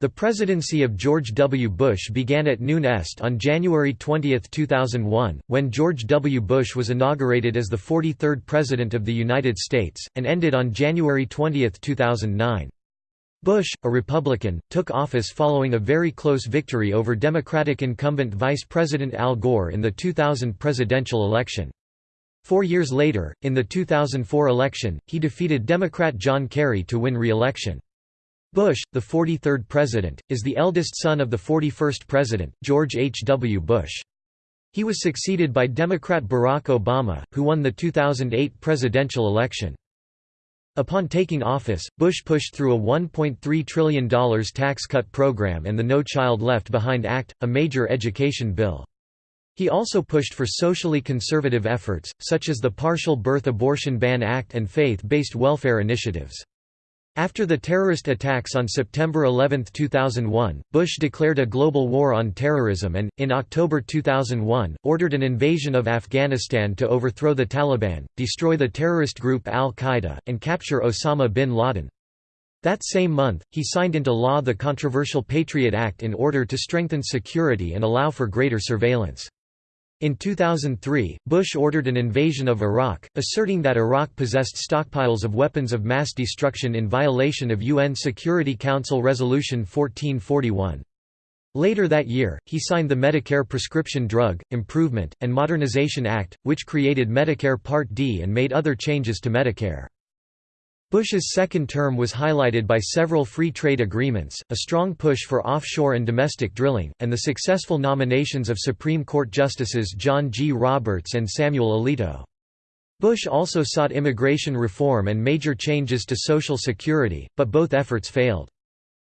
The presidency of George W. Bush began at noon est on January 20, 2001, when George W. Bush was inaugurated as the 43rd President of the United States, and ended on January 20, 2009. Bush, a Republican, took office following a very close victory over Democratic incumbent Vice President Al Gore in the 2000 presidential election. Four years later, in the 2004 election, he defeated Democrat John Kerry to win re-election. Bush, the 43rd president, is the eldest son of the 41st president, George H. W. Bush. He was succeeded by Democrat Barack Obama, who won the 2008 presidential election. Upon taking office, Bush pushed through a $1.3 trillion tax cut program and the No Child Left Behind Act, a major education bill. He also pushed for socially conservative efforts, such as the Partial Birth Abortion Ban Act and faith-based welfare initiatives. After the terrorist attacks on September 11, 2001, Bush declared a global war on terrorism and, in October 2001, ordered an invasion of Afghanistan to overthrow the Taliban, destroy the terrorist group al-Qaeda, and capture Osama bin Laden. That same month, he signed into law the controversial Patriot Act in order to strengthen security and allow for greater surveillance. In 2003, Bush ordered an invasion of Iraq, asserting that Iraq possessed stockpiles of weapons of mass destruction in violation of UN Security Council Resolution 1441. Later that year, he signed the Medicare Prescription Drug, Improvement, and Modernization Act, which created Medicare Part D and made other changes to Medicare. Bush's second term was highlighted by several free trade agreements, a strong push for offshore and domestic drilling, and the successful nominations of Supreme Court Justices John G. Roberts and Samuel Alito. Bush also sought immigration reform and major changes to Social Security, but both efforts failed.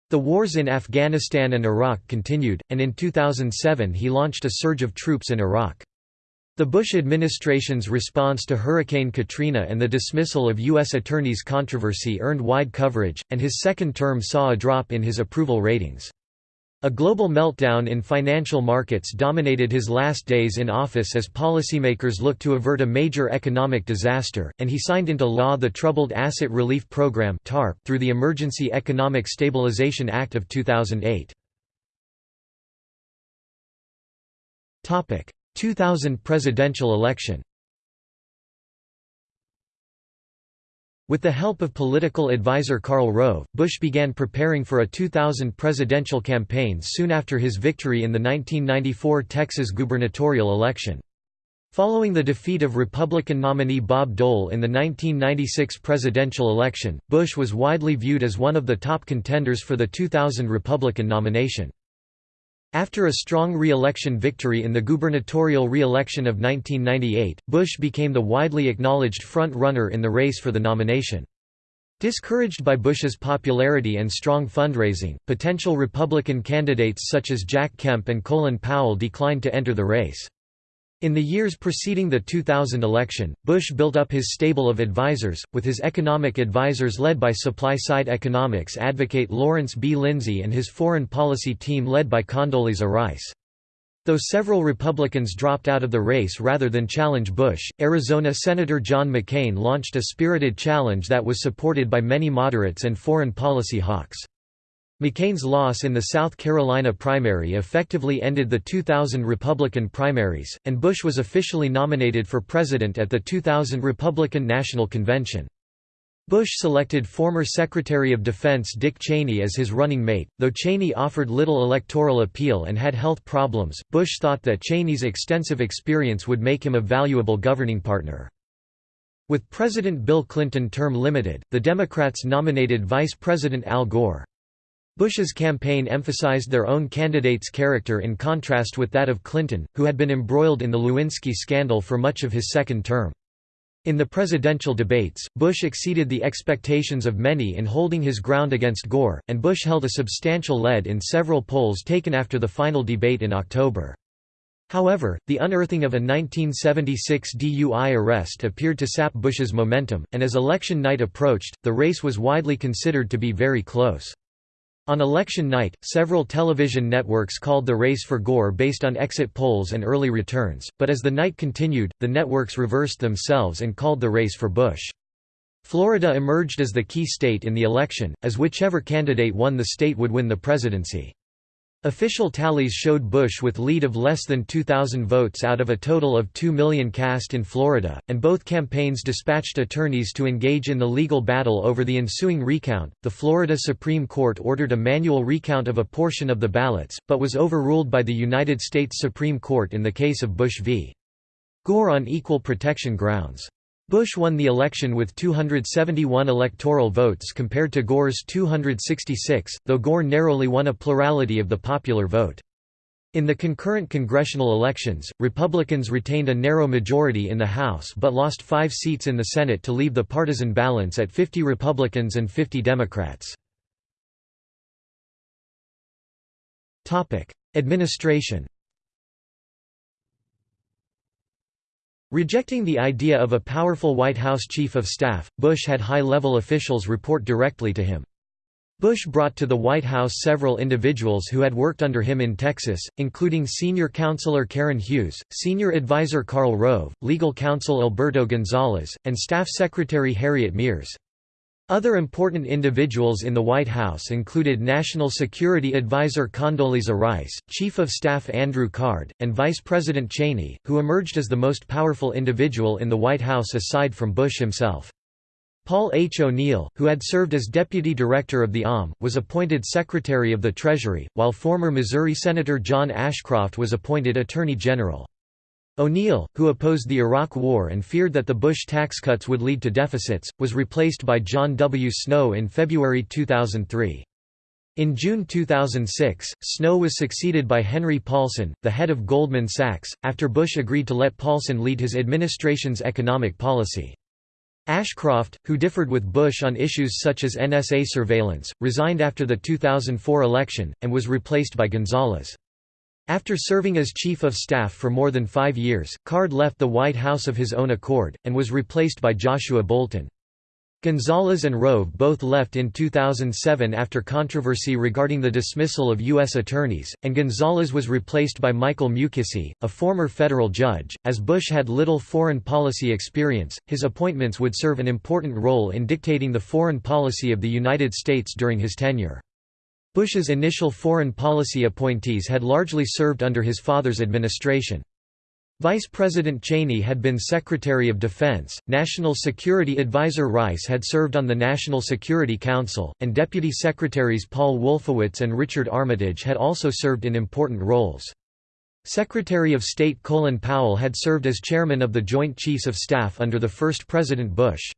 The wars in Afghanistan and Iraq continued, and in 2007 he launched a surge of troops in Iraq. The Bush administration's response to Hurricane Katrina and the dismissal of U.S. attorneys' controversy earned wide coverage, and his second term saw a drop in his approval ratings. A global meltdown in financial markets dominated his last days in office as policymakers looked to avert a major economic disaster, and he signed into law the Troubled Asset Relief Program through the Emergency Economic Stabilization Act of 2008. 2000 presidential election With the help of political advisor Karl Rove, Bush began preparing for a 2000 presidential campaign soon after his victory in the 1994 Texas gubernatorial election. Following the defeat of Republican nominee Bob Dole in the 1996 presidential election, Bush was widely viewed as one of the top contenders for the 2000 Republican nomination. After a strong re-election victory in the gubernatorial re-election of 1998, Bush became the widely acknowledged front-runner in the race for the nomination. Discouraged by Bush's popularity and strong fundraising, potential Republican candidates such as Jack Kemp and Colin Powell declined to enter the race. In the years preceding the 2000 election, Bush built up his stable of advisers, with his economic advisers led by supply-side economics advocate Lawrence B. Lindsay and his foreign policy team led by Condoleezza Rice. Though several Republicans dropped out of the race rather than challenge Bush, Arizona Senator John McCain launched a spirited challenge that was supported by many moderates and foreign policy hawks. McCain's loss in the South Carolina primary effectively ended the 2000 Republican primaries, and Bush was officially nominated for president at the 2000 Republican National Convention. Bush selected former Secretary of Defense Dick Cheney as his running mate, though Cheney offered little electoral appeal and had health problems. Bush thought that Cheney's extensive experience would make him a valuable governing partner. With President Bill Clinton term limited, the Democrats nominated Vice President Al Gore. Bush's campaign emphasized their own candidate's character in contrast with that of Clinton, who had been embroiled in the Lewinsky scandal for much of his second term. In the presidential debates, Bush exceeded the expectations of many in holding his ground against Gore, and Bush held a substantial lead in several polls taken after the final debate in October. However, the unearthing of a 1976 DUI arrest appeared to sap Bush's momentum, and as election night approached, the race was widely considered to be very close. On election night, several television networks called the race for Gore based on exit polls and early returns, but as the night continued, the networks reversed themselves and called the race for Bush. Florida emerged as the key state in the election, as whichever candidate won the state would win the presidency. Official tallies showed Bush with lead of less than 2,000 votes out of a total of 2 million cast in Florida, and both campaigns dispatched attorneys to engage in the legal battle over the ensuing recount. The Florida Supreme Court ordered a manual recount of a portion of the ballots, but was overruled by the United States Supreme Court in the case of Bush v. Gore on equal protection grounds. Bush won the election with 271 electoral votes compared to Gore's 266, though Gore narrowly won a plurality of the popular vote. In the concurrent congressional elections, Republicans retained a narrow majority in the House but lost five seats in the Senate to leave the partisan balance at 50 Republicans and 50 Democrats. Administration Rejecting the idea of a powerful White House Chief of Staff, Bush had high-level officials report directly to him. Bush brought to the White House several individuals who had worked under him in Texas, including senior counselor Karen Hughes, senior advisor Karl Rove, legal counsel Alberto Gonzales, and staff secretary Harriet Miers. Other important individuals in the White House included National Security Advisor Condoleezza Rice, Chief of Staff Andrew Card, and Vice President Cheney, who emerged as the most powerful individual in the White House aside from Bush himself. Paul H. O'Neill, who had served as Deputy Director of the OM, was appointed Secretary of the Treasury, while former Missouri Senator John Ashcroft was appointed Attorney General. O'Neill, who opposed the Iraq War and feared that the Bush tax cuts would lead to deficits, was replaced by John W. Snow in February 2003. In June 2006, Snow was succeeded by Henry Paulson, the head of Goldman Sachs, after Bush agreed to let Paulson lead his administration's economic policy. Ashcroft, who differed with Bush on issues such as NSA surveillance, resigned after the 2004 election, and was replaced by Gonzales. After serving as Chief of Staff for more than five years, Card left the White House of his own accord, and was replaced by Joshua Bolten. Gonzales and Rove both left in 2007 after controversy regarding the dismissal of U.S. attorneys, and Gonzales was replaced by Michael Mukasey, a former federal judge. As Bush had little foreign policy experience, his appointments would serve an important role in dictating the foreign policy of the United States during his tenure. Bush's initial foreign policy appointees had largely served under his father's administration. Vice President Cheney had been Secretary of Defense, National Security Advisor Rice had served on the National Security Council, and Deputy Secretaries Paul Wolfowitz and Richard Armitage had also served in important roles. Secretary of State Colin Powell had served as chairman of the Joint Chiefs of Staff under the first President Bush.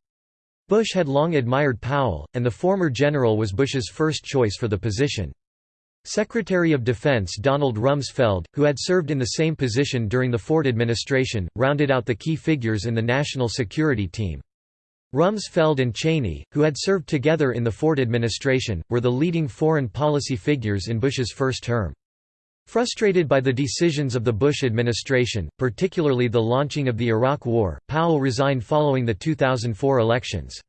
Bush had long admired Powell, and the former general was Bush's first choice for the position. Secretary of Defense Donald Rumsfeld, who had served in the same position during the Ford administration, rounded out the key figures in the national security team. Rumsfeld and Cheney, who had served together in the Ford administration, were the leading foreign policy figures in Bush's first term. Frustrated by the decisions of the Bush administration, particularly the launching of the Iraq War, Powell resigned following the 2004 elections.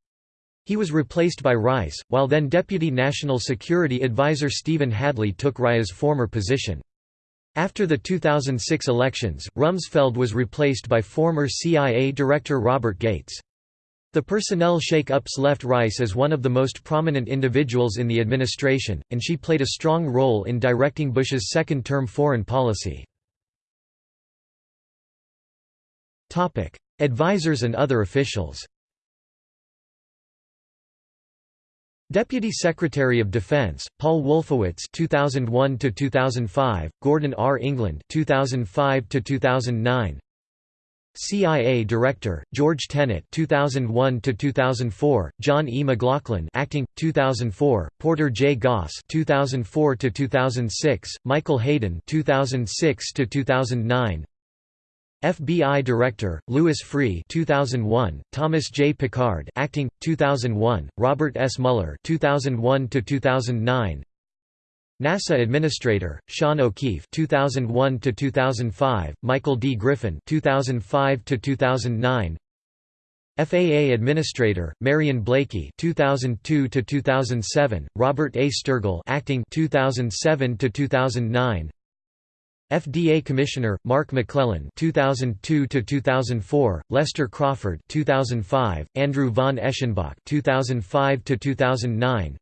He was replaced by Rice, while then Deputy National Security Advisor Stephen Hadley took Rice's former position. After the 2006 elections, Rumsfeld was replaced by former CIA Director Robert Gates. The personnel shake-ups left Rice as one of the most prominent individuals in the administration, and she played a strong role in directing Bush's second-term foreign policy. Advisors and other officials Deputy Secretary of Defense Paul Wolfowitz 2001 to 2005 Gordon R England 2005 to 2009 CIA Director, George Tenet 2001 to 2004, John E. McLaughlin acting 2004, Porter J. Goss 2004 to 2006, Michael Hayden 2006 to 2009. FBI Director, Louis Freeh 2001, Thomas J. Pickard acting 2001, Robert S. Mueller 2001 to 2009. NASA Administrator, Sean O'Keefe 2001 to 2005, Michael D. Griffin 2005 to 2009. FAA Administrator, Marion Blakey 2002 to 2007, Robert A. Sturgell acting 2007 to 2009. FDA Commissioner Mark McClellan 2002 to 2004 Lester Crawford 2005 Andrew von Eschenbach 2005 to 2009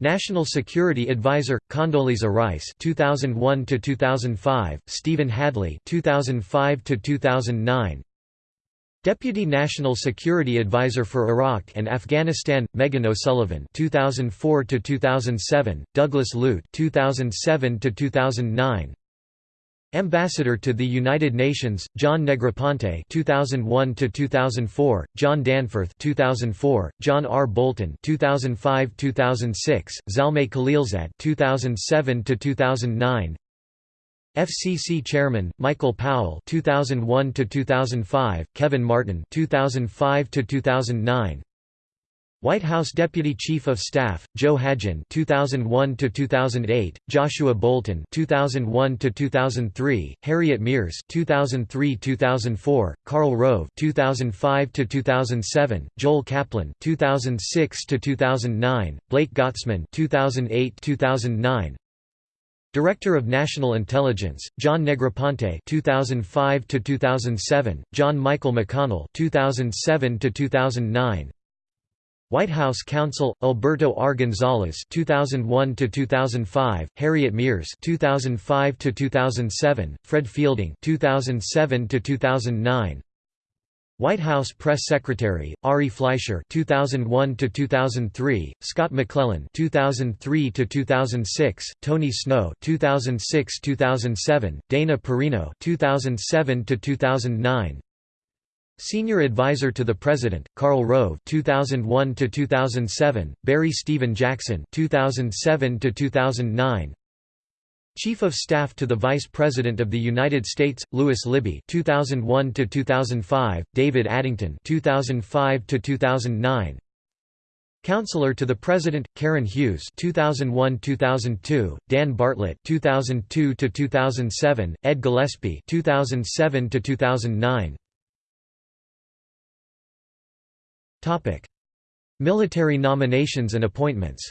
National Security Advisor Condoleezza Rice 2001 to 2005 Stephen Hadley 2005 to 2009 Deputy National Security Advisor for Iraq and Afghanistan Meghan O'Sullivan 2004 to 2007 Douglas Lute 2007 to 2009 Ambassador to the United Nations, John Negroponte 2001 to 2004, John Danforth 2004, John R. Bolton 2005-2006, Zalmay Khalilzad 2007 to 2009, FCC Chairman Michael Powell 2001 to 2005, Kevin Martin 2005 to 2009. White House Deputy Chief of Staff Joe Hagin 2001 to 2008 Joshua Bolten 2001 to 2003 Harriet Miers 2003-2004 Karl Rove 2005 to 2007 Joel Kaplan 2006 to 2009 Blake Gottesman 2008-2009 Director of National Intelligence, John Negroponte 2005 to 2007, John Michael McConnell 2007 to 2009, White House counsel Alberto R. Gonzales 2001 to 2005, Harriet Miers 2005 to 2007, Fred Fielding 2007 to 2009. White House Press Secretary Ari Fleischer 2001 to 2003, Scott McClellan 2003 to 2006, Tony Snow 2006-2007, Dana Perino 2007 to 2009. Senior Advisor to the President, Karl Rove 2001 to 2007, Barry Stephen Jackson 2007 to 2009. Chief of Staff to the Vice President of the United States, Lewis Libby 2001 to 2005, David Addington 2005 to 2009. Counselor to the President, Karen Hughes 2001-2002, Dan Bartlett 2002-2007, Ed Gillespie 2007-2009, Military nominations and appointments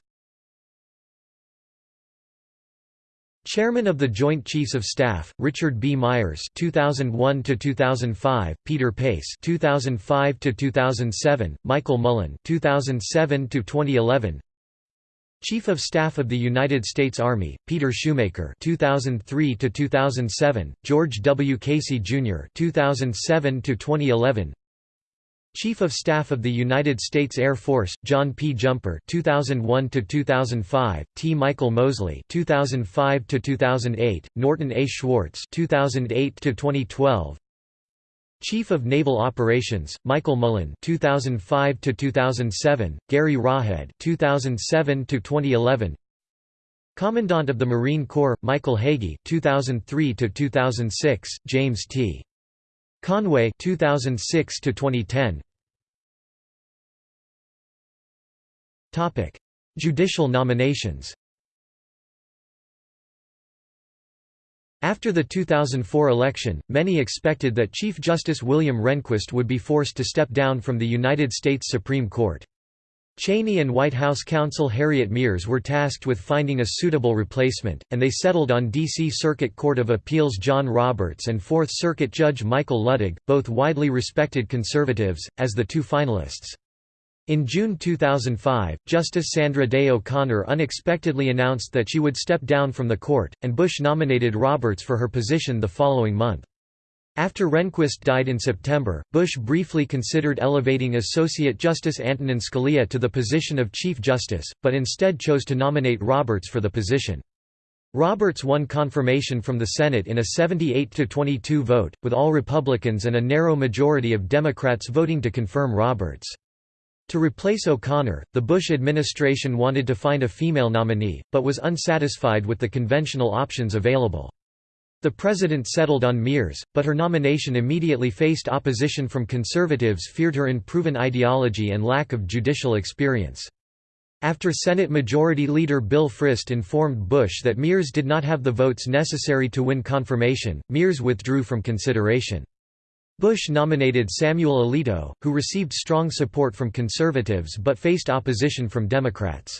Chairman of the Joint Chiefs of Staff, Richard B. Myers 2001 to 2005, Peter Pace 2005 to 2007, Michael Mullen 2007 to 2011. Chief of Staff of the United States Army, Peter Schoomaker 2003 to 2007, George W. Casey Jr. 2007 to 2011. Chief of Staff of the United States Air Force, John P. Jumper 2001 to 2005, T. Michael Moseley 2005 to 2008, Norton A. Schwartz 2008 to 2012. Chief of Naval Operations, Michael Mullen 2005 to 2007, Gary Roughead 2007 to 2011. Commandant of the Marine Corps, Michael Hagee 2003 to 2006, James T. Conway 2006 to 2010 Topic. Judicial nominations. After the 2004 election, many expected that Chief Justice William Rehnquist would be forced to step down from the United States Supreme Court. Cheney and White House counsel Harriet Miers were tasked with finding a suitable replacement, and they settled on D.C. Circuit Court of Appeals John Roberts and Fourth Circuit Judge Michael Luttig, both widely respected conservatives, as the two finalists. In June 2005, Justice Sandra Day O'Connor unexpectedly announced that she would step down from the court, and Bush nominated Roberts for her position the following month. After Rehnquist died in September, Bush briefly considered elevating Associate Justice Antonin Scalia to the position of Chief Justice, but instead chose to nominate Roberts for the position. Roberts won confirmation from the Senate in a 78–22 vote, with all Republicans and a narrow majority of Democrats voting to confirm Roberts. To replace O'Connor, the Bush administration wanted to find a female nominee, but was unsatisfied with the conventional options available. The president settled on Miers, but her nomination immediately faced opposition from conservatives feared her unproven ideology and lack of judicial experience. After Senate Majority Leader Bill Frist informed Bush that Miers did not have the votes necessary to win confirmation, Miers withdrew from consideration. Bush nominated Samuel Alito, who received strong support from conservatives but faced opposition from Democrats.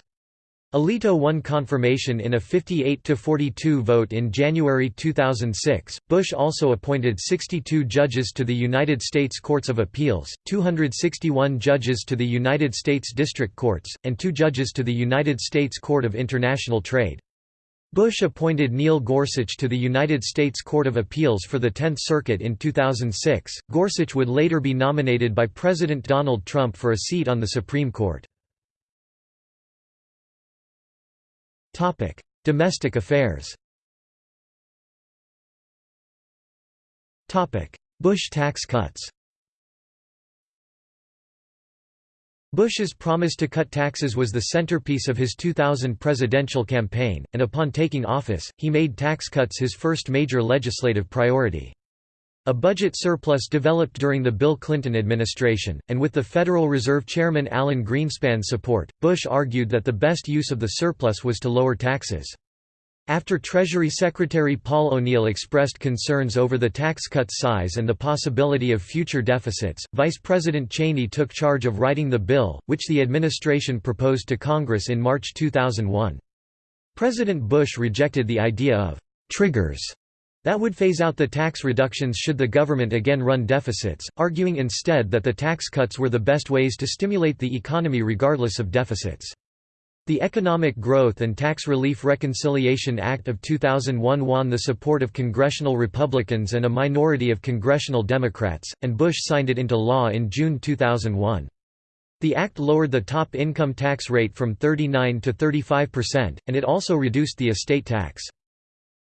Alito won confirmation in a 58–42 vote in January 2006. Bush also appointed 62 judges to the United States Courts of Appeals, 261 judges to the United States District Courts, and two judges to the United States Court of International Trade. Bush appointed Neil Gorsuch to the United States Court of Appeals for the Tenth Circuit in 2006. Gorsuch would later be nominated by President Donald Trump for a seat on the Supreme Court. Topic: Domestic affairs. Topic: Bush tax cuts. Bush's promise to cut taxes was the centerpiece of his 2000 presidential campaign, and upon taking office, he made tax cuts his first major legislative priority. A budget surplus developed during the Bill Clinton administration, and with the Federal Reserve Chairman Alan Greenspan's support, Bush argued that the best use of the surplus was to lower taxes. After Treasury Secretary Paul O'Neill expressed concerns over the tax cut size and the possibility of future deficits, Vice President Cheney took charge of writing the bill, which the administration proposed to Congress in March 2001. President Bush rejected the idea of «triggers» That would phase out the tax reductions should the government again run deficits, arguing instead that the tax cuts were the best ways to stimulate the economy regardless of deficits. The Economic Growth and Tax Relief Reconciliation Act of 2001 won the support of congressional Republicans and a minority of congressional Democrats, and Bush signed it into law in June 2001. The act lowered the top income tax rate from 39 to 35 percent, and it also reduced the estate tax.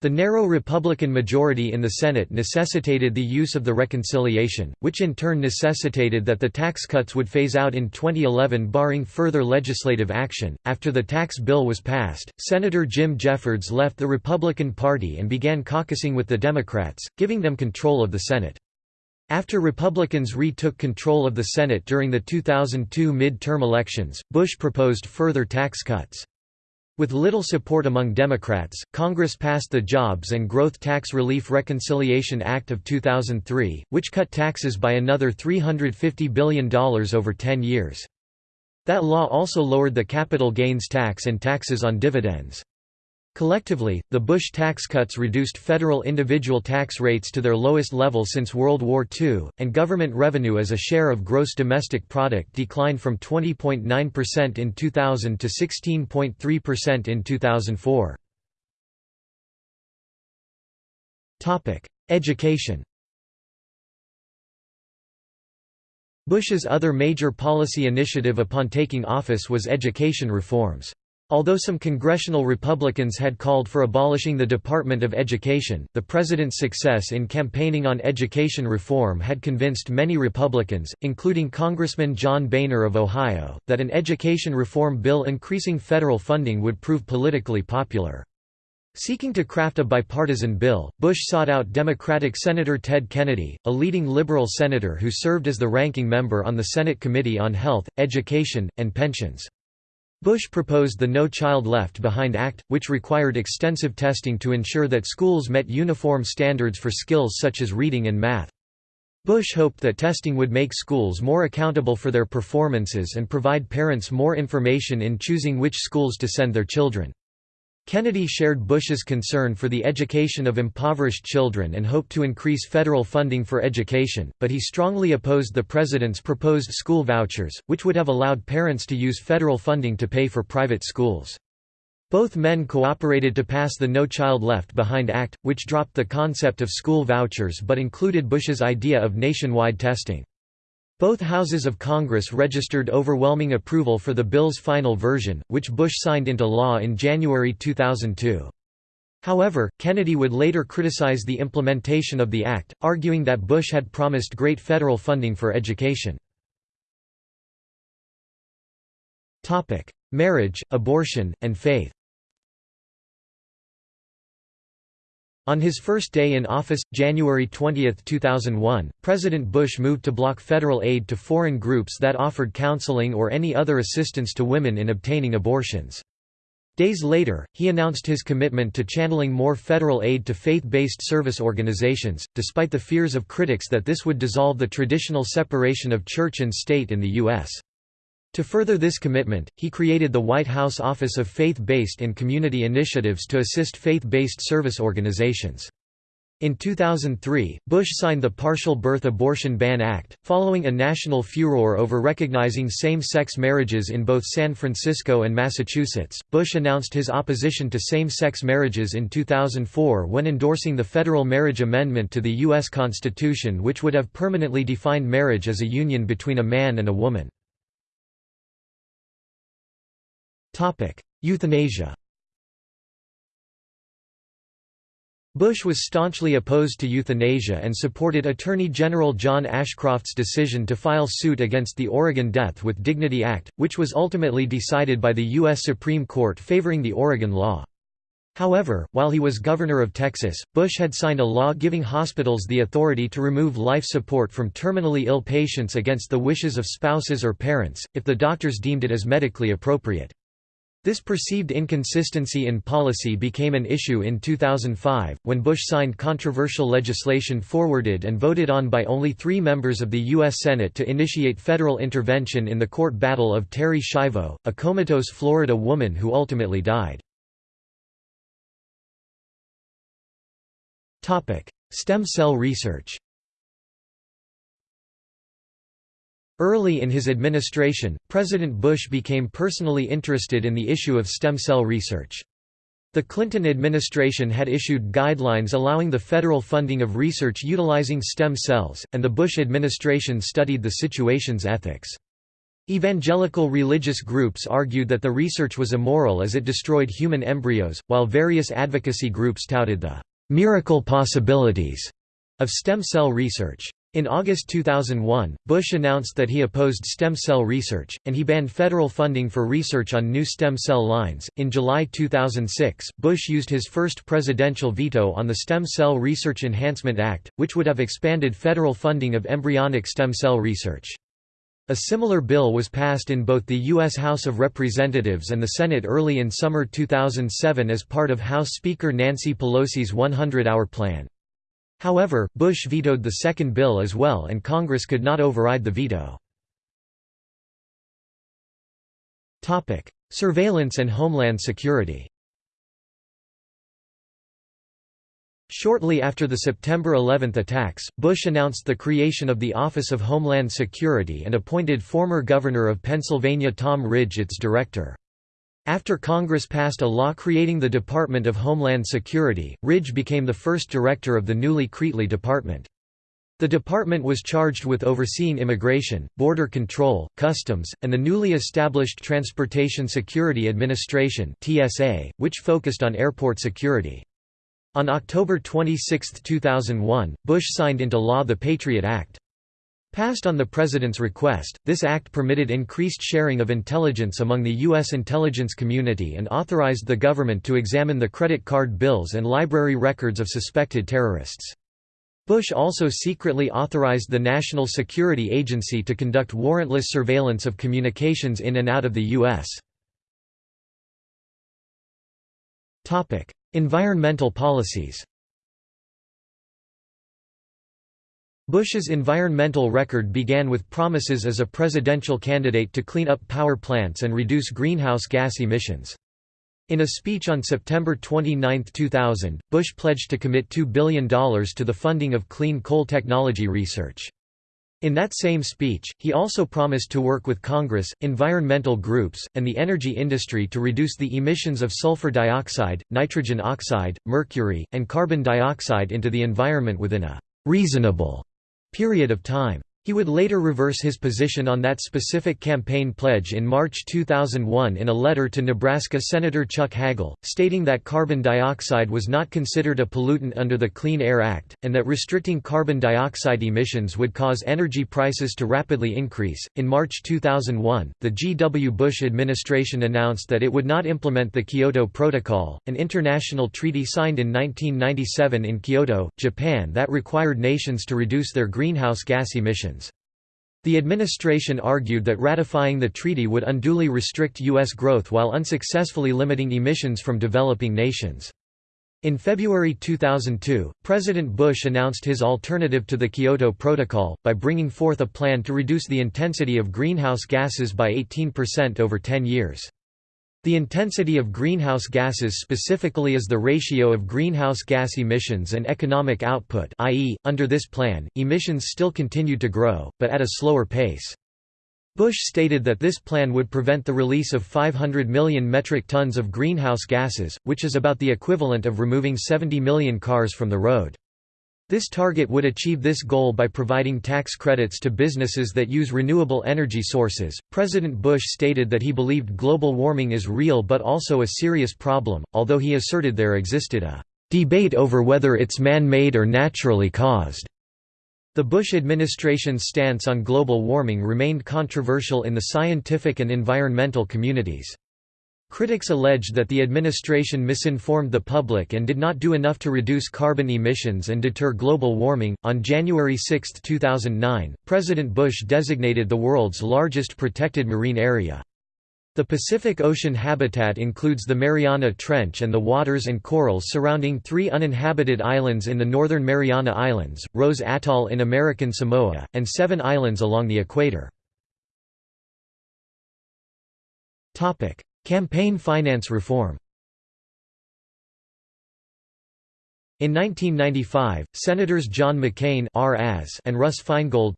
The narrow Republican majority in the Senate necessitated the use of the reconciliation, which in turn necessitated that the tax cuts would phase out in 2011 barring further legislative action. After the tax bill was passed, Senator Jim Jeffords left the Republican Party and began caucusing with the Democrats, giving them control of the Senate. After Republicans retook control of the Senate during the 2002 mid-term elections, Bush proposed further tax cuts. With little support among Democrats, Congress passed the Jobs and Growth Tax Relief Reconciliation Act of 2003, which cut taxes by another $350 billion over 10 years. That law also lowered the capital gains tax and taxes on dividends. Collectively, the Bush tax cuts reduced federal individual tax rates to their lowest level since World War II, and government revenue as a share of gross domestic product declined from 20.9% in 2000 to 16.3% in 2004. Education Bush's other major policy initiative upon taking office was education reforms. Although some congressional Republicans had called for abolishing the Department of Education, the president's success in campaigning on education reform had convinced many Republicans, including Congressman John Boehner of Ohio, that an education reform bill increasing federal funding would prove politically popular. Seeking to craft a bipartisan bill, Bush sought out Democratic Senator Ted Kennedy, a leading liberal senator who served as the ranking member on the Senate Committee on Health, Education, and Pensions. Bush proposed the No Child Left Behind Act, which required extensive testing to ensure that schools met uniform standards for skills such as reading and math. Bush hoped that testing would make schools more accountable for their performances and provide parents more information in choosing which schools to send their children. Kennedy shared Bush's concern for the education of impoverished children and hoped to increase federal funding for education, but he strongly opposed the president's proposed school vouchers, which would have allowed parents to use federal funding to pay for private schools. Both men cooperated to pass the No Child Left Behind Act, which dropped the concept of school vouchers but included Bush's idea of nationwide testing. Both houses of Congress registered overwhelming approval for the bill's final version, which Bush signed into law in January 2002. However, Kennedy would later criticize the implementation of the act, arguing that Bush had promised great federal funding for education. Marriage, abortion, and faith On his first day in office, January 20, 2001, President Bush moved to block federal aid to foreign groups that offered counseling or any other assistance to women in obtaining abortions. Days later, he announced his commitment to channeling more federal aid to faith-based service organizations, despite the fears of critics that this would dissolve the traditional separation of church and state in the U.S. To further this commitment, he created the White House Office of Faith-Based and Community Initiatives to assist faith-based service organizations. In 2003, Bush signed the Partial Birth Abortion Ban Act, following a national furor over recognizing same-sex marriages in both San Francisco and Massachusetts. Bush announced his opposition to same-sex marriages in 2004 when endorsing the federal marriage amendment to the U.S. Constitution which would have permanently defined marriage as a union between a man and a woman. Euthanasia Bush was staunchly opposed to euthanasia and supported Attorney General John Ashcroft's decision to file suit against the Oregon Death with Dignity Act, which was ultimately decided by the U.S. Supreme Court favoring the Oregon law. However, while he was governor of Texas, Bush had signed a law giving hospitals the authority to remove life support from terminally ill patients against the wishes of spouses or parents, if the doctors deemed it as medically appropriate. This perceived inconsistency in policy became an issue in 2005, when Bush signed controversial legislation forwarded and voted on by only three members of the U.S. Senate to initiate federal intervention in the court battle of Terri Schiavo, a comatose Florida woman who ultimately died. Stem cell research Early in his administration, President Bush became personally interested in the issue of stem cell research. The Clinton administration had issued guidelines allowing the federal funding of research utilizing stem cells, and the Bush administration studied the situation's ethics. Evangelical religious groups argued that the research was immoral as it destroyed human embryos, while various advocacy groups touted the «miracle possibilities» of stem cell research. In August 2001, Bush announced that he opposed stem cell research, and he banned federal funding for research on new stem cell lines. In July 2006, Bush used his first presidential veto on the Stem Cell Research Enhancement Act, which would have expanded federal funding of embryonic stem cell research. A similar bill was passed in both the U.S. House of Representatives and the Senate early in summer 2007 as part of House Speaker Nancy Pelosi's 100-hour plan. However, Bush vetoed the second bill as well and Congress could not override the veto. Surveillance and homeland security Shortly after the September 11 attacks, Bush announced the creation of the Office of Homeland Security and appointed former Governor of Pennsylvania Tom Ridge its director. After Congress passed a law creating the Department of Homeland Security, Ridge became the first director of the newly creatly department. The department was charged with overseeing immigration, border control, customs, and the newly established Transportation Security Administration (TSA), which focused on airport security. On October 26, 2001, Bush signed into law the Patriot Act. Passed on the President's request, this act permitted increased sharing of intelligence among the U.S. intelligence community and authorized the government to examine the credit card bills and library records of suspected terrorists. Bush also secretly authorized the National Security Agency to conduct warrantless surveillance of communications in and out of the U.S. Environmental policies Bush's environmental record began with promises as a presidential candidate to clean up power plants and reduce greenhouse gas emissions. In a speech on September 29, 2000, Bush pledged to commit $2 billion to the funding of clean coal technology research. In that same speech, he also promised to work with Congress, environmental groups, and the energy industry to reduce the emissions of sulfur dioxide, nitrogen oxide, mercury, and carbon dioxide into the environment within a reasonable period of time. He would later reverse his position on that specific campaign pledge in March 2001 in a letter to Nebraska Senator Chuck Hagel, stating that carbon dioxide was not considered a pollutant under the Clean Air Act, and that restricting carbon dioxide emissions would cause energy prices to rapidly increase. In March 2001, the G. W. Bush administration announced that it would not implement the Kyoto Protocol, an international treaty signed in 1997 in Kyoto, Japan that required nations to reduce their greenhouse gas emissions. The administration argued that ratifying the treaty would unduly restrict U.S. growth while unsuccessfully limiting emissions from developing nations. In February 2002, President Bush announced his alternative to the Kyoto Protocol, by bringing forth a plan to reduce the intensity of greenhouse gases by 18% over 10 years. The intensity of greenhouse gases specifically is the ratio of greenhouse gas emissions and economic output i.e., under this plan, emissions still continued to grow, but at a slower pace. Bush stated that this plan would prevent the release of 500 million metric tons of greenhouse gases, which is about the equivalent of removing 70 million cars from the road. This target would achieve this goal by providing tax credits to businesses that use renewable energy sources. President Bush stated that he believed global warming is real but also a serious problem, although he asserted there existed a debate over whether it's man-made or naturally caused. The Bush administration's stance on global warming remained controversial in the scientific and environmental communities. Critics alleged that the administration misinformed the public and did not do enough to reduce carbon emissions and deter global warming. On January 6, 2009, President Bush designated the world's largest protected marine area. The Pacific Ocean habitat includes the Mariana Trench and the waters and corals surrounding three uninhabited islands in the northern Mariana Islands, Rose Atoll in American Samoa, and seven islands along the equator. Campaign finance reform In 1995, Senators John McCain and Russ Feingold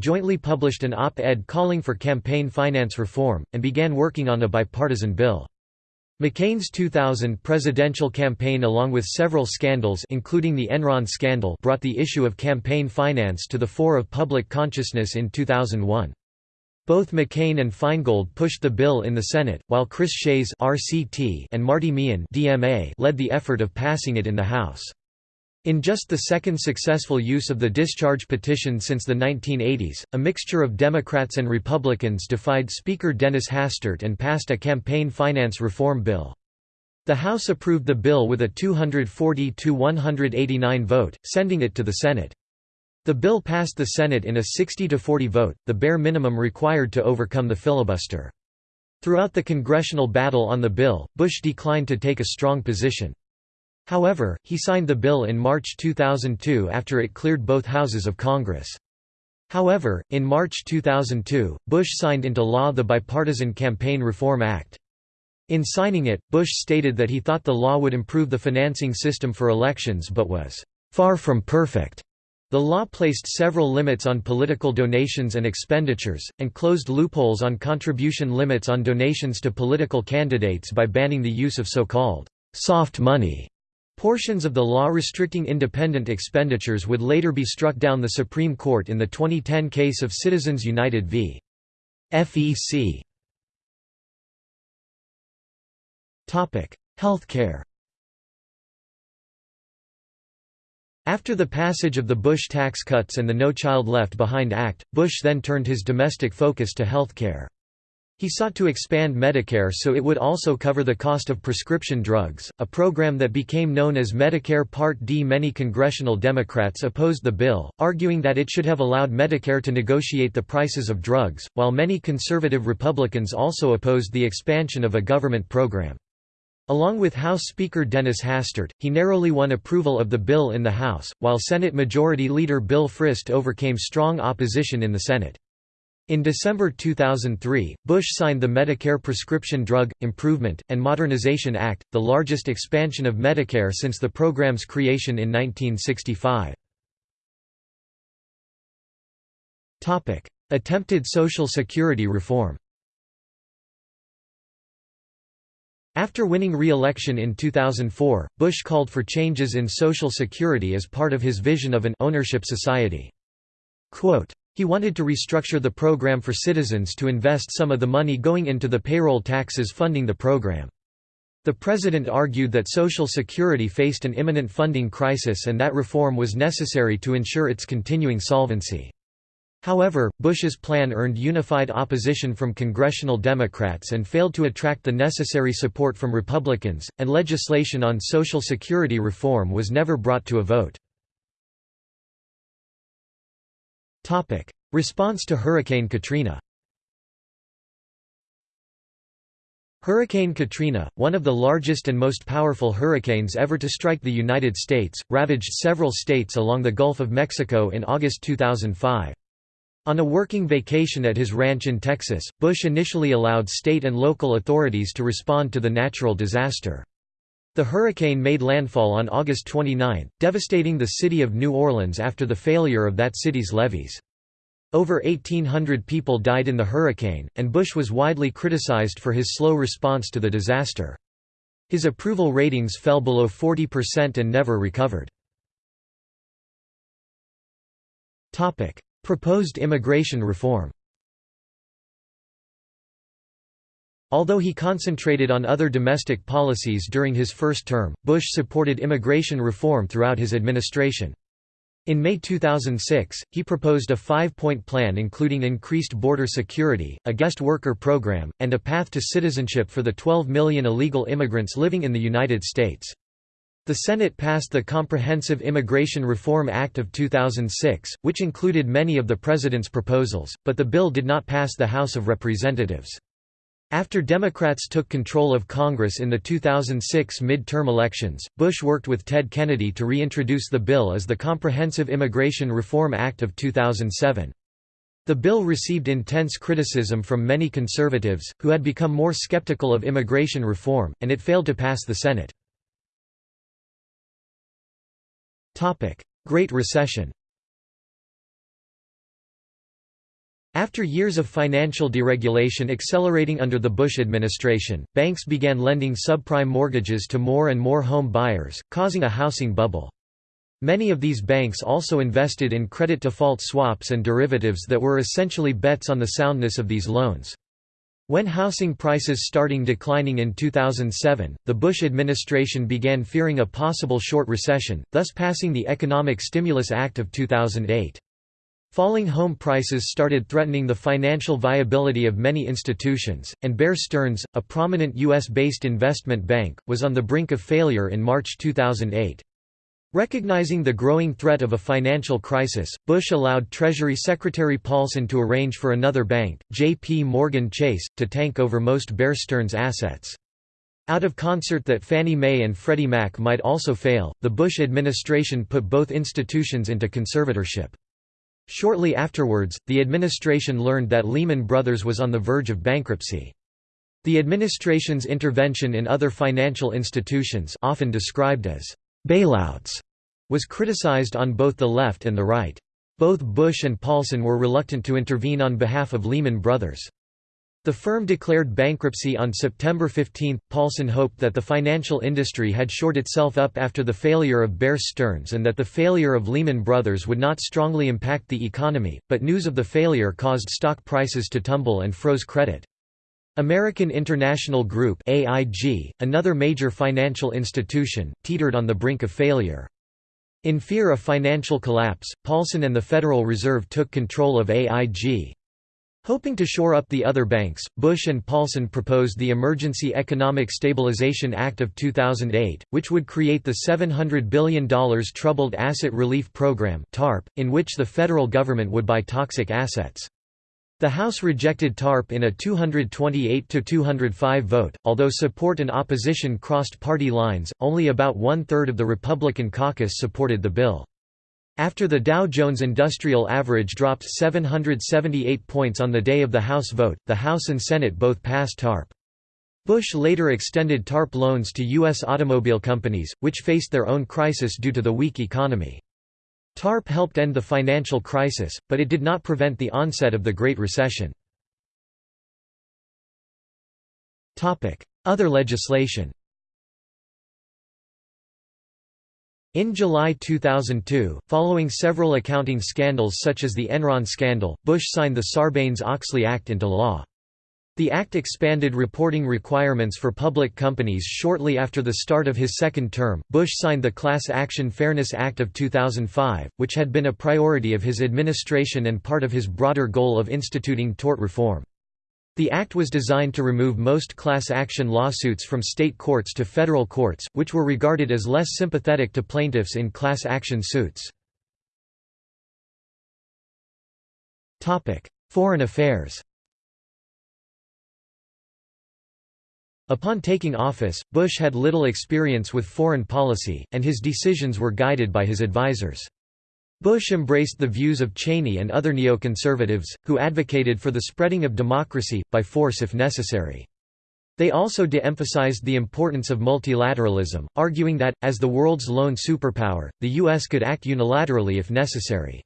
jointly published an op-ed calling for campaign finance reform, and began working on a bipartisan bill. McCain's 2000 presidential campaign along with several scandals including the Enron scandal brought the issue of campaign finance to the fore of public consciousness in 2001. Both McCain and Feingold pushed the bill in the Senate, while Chris Shays (RCT) and Marty Meehan (DMA) led the effort of passing it in the House. In just the second successful use of the discharge petition since the 1980s, a mixture of Democrats and Republicans defied Speaker Dennis Hastert and passed a campaign finance reform bill. The House approved the bill with a 240–189 vote, sending it to the Senate. The bill passed the Senate in a 60–40 vote, the bare minimum required to overcome the filibuster. Throughout the congressional battle on the bill, Bush declined to take a strong position. However, he signed the bill in March 2002 after it cleared both houses of Congress. However, in March 2002, Bush signed into law the Bipartisan Campaign Reform Act. In signing it, Bush stated that he thought the law would improve the financing system for elections but was far from perfect. The law placed several limits on political donations and expenditures, and closed loopholes on contribution limits on donations to political candidates by banning the use of so-called soft money. Portions of the law restricting independent expenditures would later be struck down the Supreme Court in the 2010 case of Citizens United v. FEC. Healthcare After the passage of the Bush tax cuts and the No Child Left Behind Act, Bush then turned his domestic focus to health care. He sought to expand Medicare so it would also cover the cost of prescription drugs, a program that became known as Medicare Part D. Many congressional Democrats opposed the bill, arguing that it should have allowed Medicare to negotiate the prices of drugs, while many conservative Republicans also opposed the expansion of a government program. Along with House Speaker Dennis Hastert, he narrowly won approval of the bill in the House, while Senate Majority Leader Bill Frist overcame strong opposition in the Senate. In December 2003, Bush signed the Medicare Prescription Drug, Improvement, and Modernization Act, the largest expansion of Medicare since the program's creation in 1965. Attempted Social Security reform After winning re-election in 2004, Bush called for changes in Social Security as part of his vision of an ownership society. Quote, he wanted to restructure the program for citizens to invest some of the money going into the payroll taxes funding the program. The president argued that Social Security faced an imminent funding crisis and that reform was necessary to ensure its continuing solvency. However, Bush's plan earned unified opposition from congressional Democrats and failed to attract the necessary support from Republicans, and legislation on Social Security reform was never brought to a vote. Response to Hurricane Katrina Hurricane Katrina, one of the largest and most powerful hurricanes ever to strike the United States, ravaged several states along the Gulf of Mexico in August 2005. On a working vacation at his ranch in Texas, Bush initially allowed state and local authorities to respond to the natural disaster. The hurricane made landfall on August 29, devastating the city of New Orleans after the failure of that city's levees. Over 1,800 people died in the hurricane, and Bush was widely criticized for his slow response to the disaster. His approval ratings fell below 40% and never recovered. Proposed immigration reform Although he concentrated on other domestic policies during his first term, Bush supported immigration reform throughout his administration. In May 2006, he proposed a five-point plan including increased border security, a guest worker program, and a path to citizenship for the 12 million illegal immigrants living in the United States. The Senate passed the Comprehensive Immigration Reform Act of 2006, which included many of the President's proposals, but the bill did not pass the House of Representatives. After Democrats took control of Congress in the 2006 midterm elections, Bush worked with Ted Kennedy to reintroduce the bill as the Comprehensive Immigration Reform Act of 2007. The bill received intense criticism from many conservatives, who had become more skeptical of immigration reform, and it failed to pass the Senate. Great Recession After years of financial deregulation accelerating under the Bush administration, banks began lending subprime mortgages to more and more home buyers, causing a housing bubble. Many of these banks also invested in credit default swaps and derivatives that were essentially bets on the soundness of these loans. When housing prices starting declining in 2007, the Bush administration began fearing a possible short recession, thus passing the Economic Stimulus Act of 2008. Falling home prices started threatening the financial viability of many institutions, and Bear Stearns, a prominent U.S.-based investment bank, was on the brink of failure in March 2008. Recognizing the growing threat of a financial crisis, Bush allowed Treasury Secretary Paulson to arrange for another bank, J.P. Morgan Chase, to tank over most Bear Stearns assets. Out of concert that Fannie Mae and Freddie Mac might also fail, the Bush administration put both institutions into conservatorship. Shortly afterwards, the administration learned that Lehman Brothers was on the verge of bankruptcy. The administration's intervention in other financial institutions often described as bailouts was criticized on both the left and the right. Both Bush and Paulson were reluctant to intervene on behalf of Lehman Brothers. The firm declared bankruptcy on September 15. Paulson hoped that the financial industry had shored itself up after the failure of Bear Stearns and that the failure of Lehman Brothers would not strongly impact the economy, but news of the failure caused stock prices to tumble and froze credit. American International Group AIG, another major financial institution, teetered on the brink of failure. In fear of financial collapse, Paulson and the Federal Reserve took control of AIG. Hoping to shore up the other banks, Bush and Paulson proposed the Emergency Economic Stabilization Act of 2008, which would create the $700 billion Troubled Asset Relief Program in which the federal government would buy toxic assets. The House rejected TARP in a 228–205 vote, although support and opposition crossed party lines, only about one-third of the Republican caucus supported the bill. After the Dow Jones Industrial Average dropped 778 points on the day of the House vote, the House and Senate both passed TARP. Bush later extended TARP loans to U.S. automobile companies, which faced their own crisis due to the weak economy. TARP helped end the financial crisis, but it did not prevent the onset of the Great Recession. Other legislation In July 2002, following several accounting scandals such as the Enron scandal, Bush signed the Sarbanes-Oxley Act into law. The act expanded reporting requirements for public companies shortly after the start of his second term. Bush signed the Class Action Fairness Act of 2005, which had been a priority of his administration and part of his broader goal of instituting tort reform. The act was designed to remove most class action lawsuits from state courts to federal courts, which were regarded as less sympathetic to plaintiffs in class action suits. Foreign affairs Upon taking office, Bush had little experience with foreign policy, and his decisions were guided by his advisers. Bush embraced the views of Cheney and other neoconservatives, who advocated for the spreading of democracy, by force if necessary. They also de-emphasized the importance of multilateralism, arguing that, as the world's lone superpower, the U.S. could act unilaterally if necessary.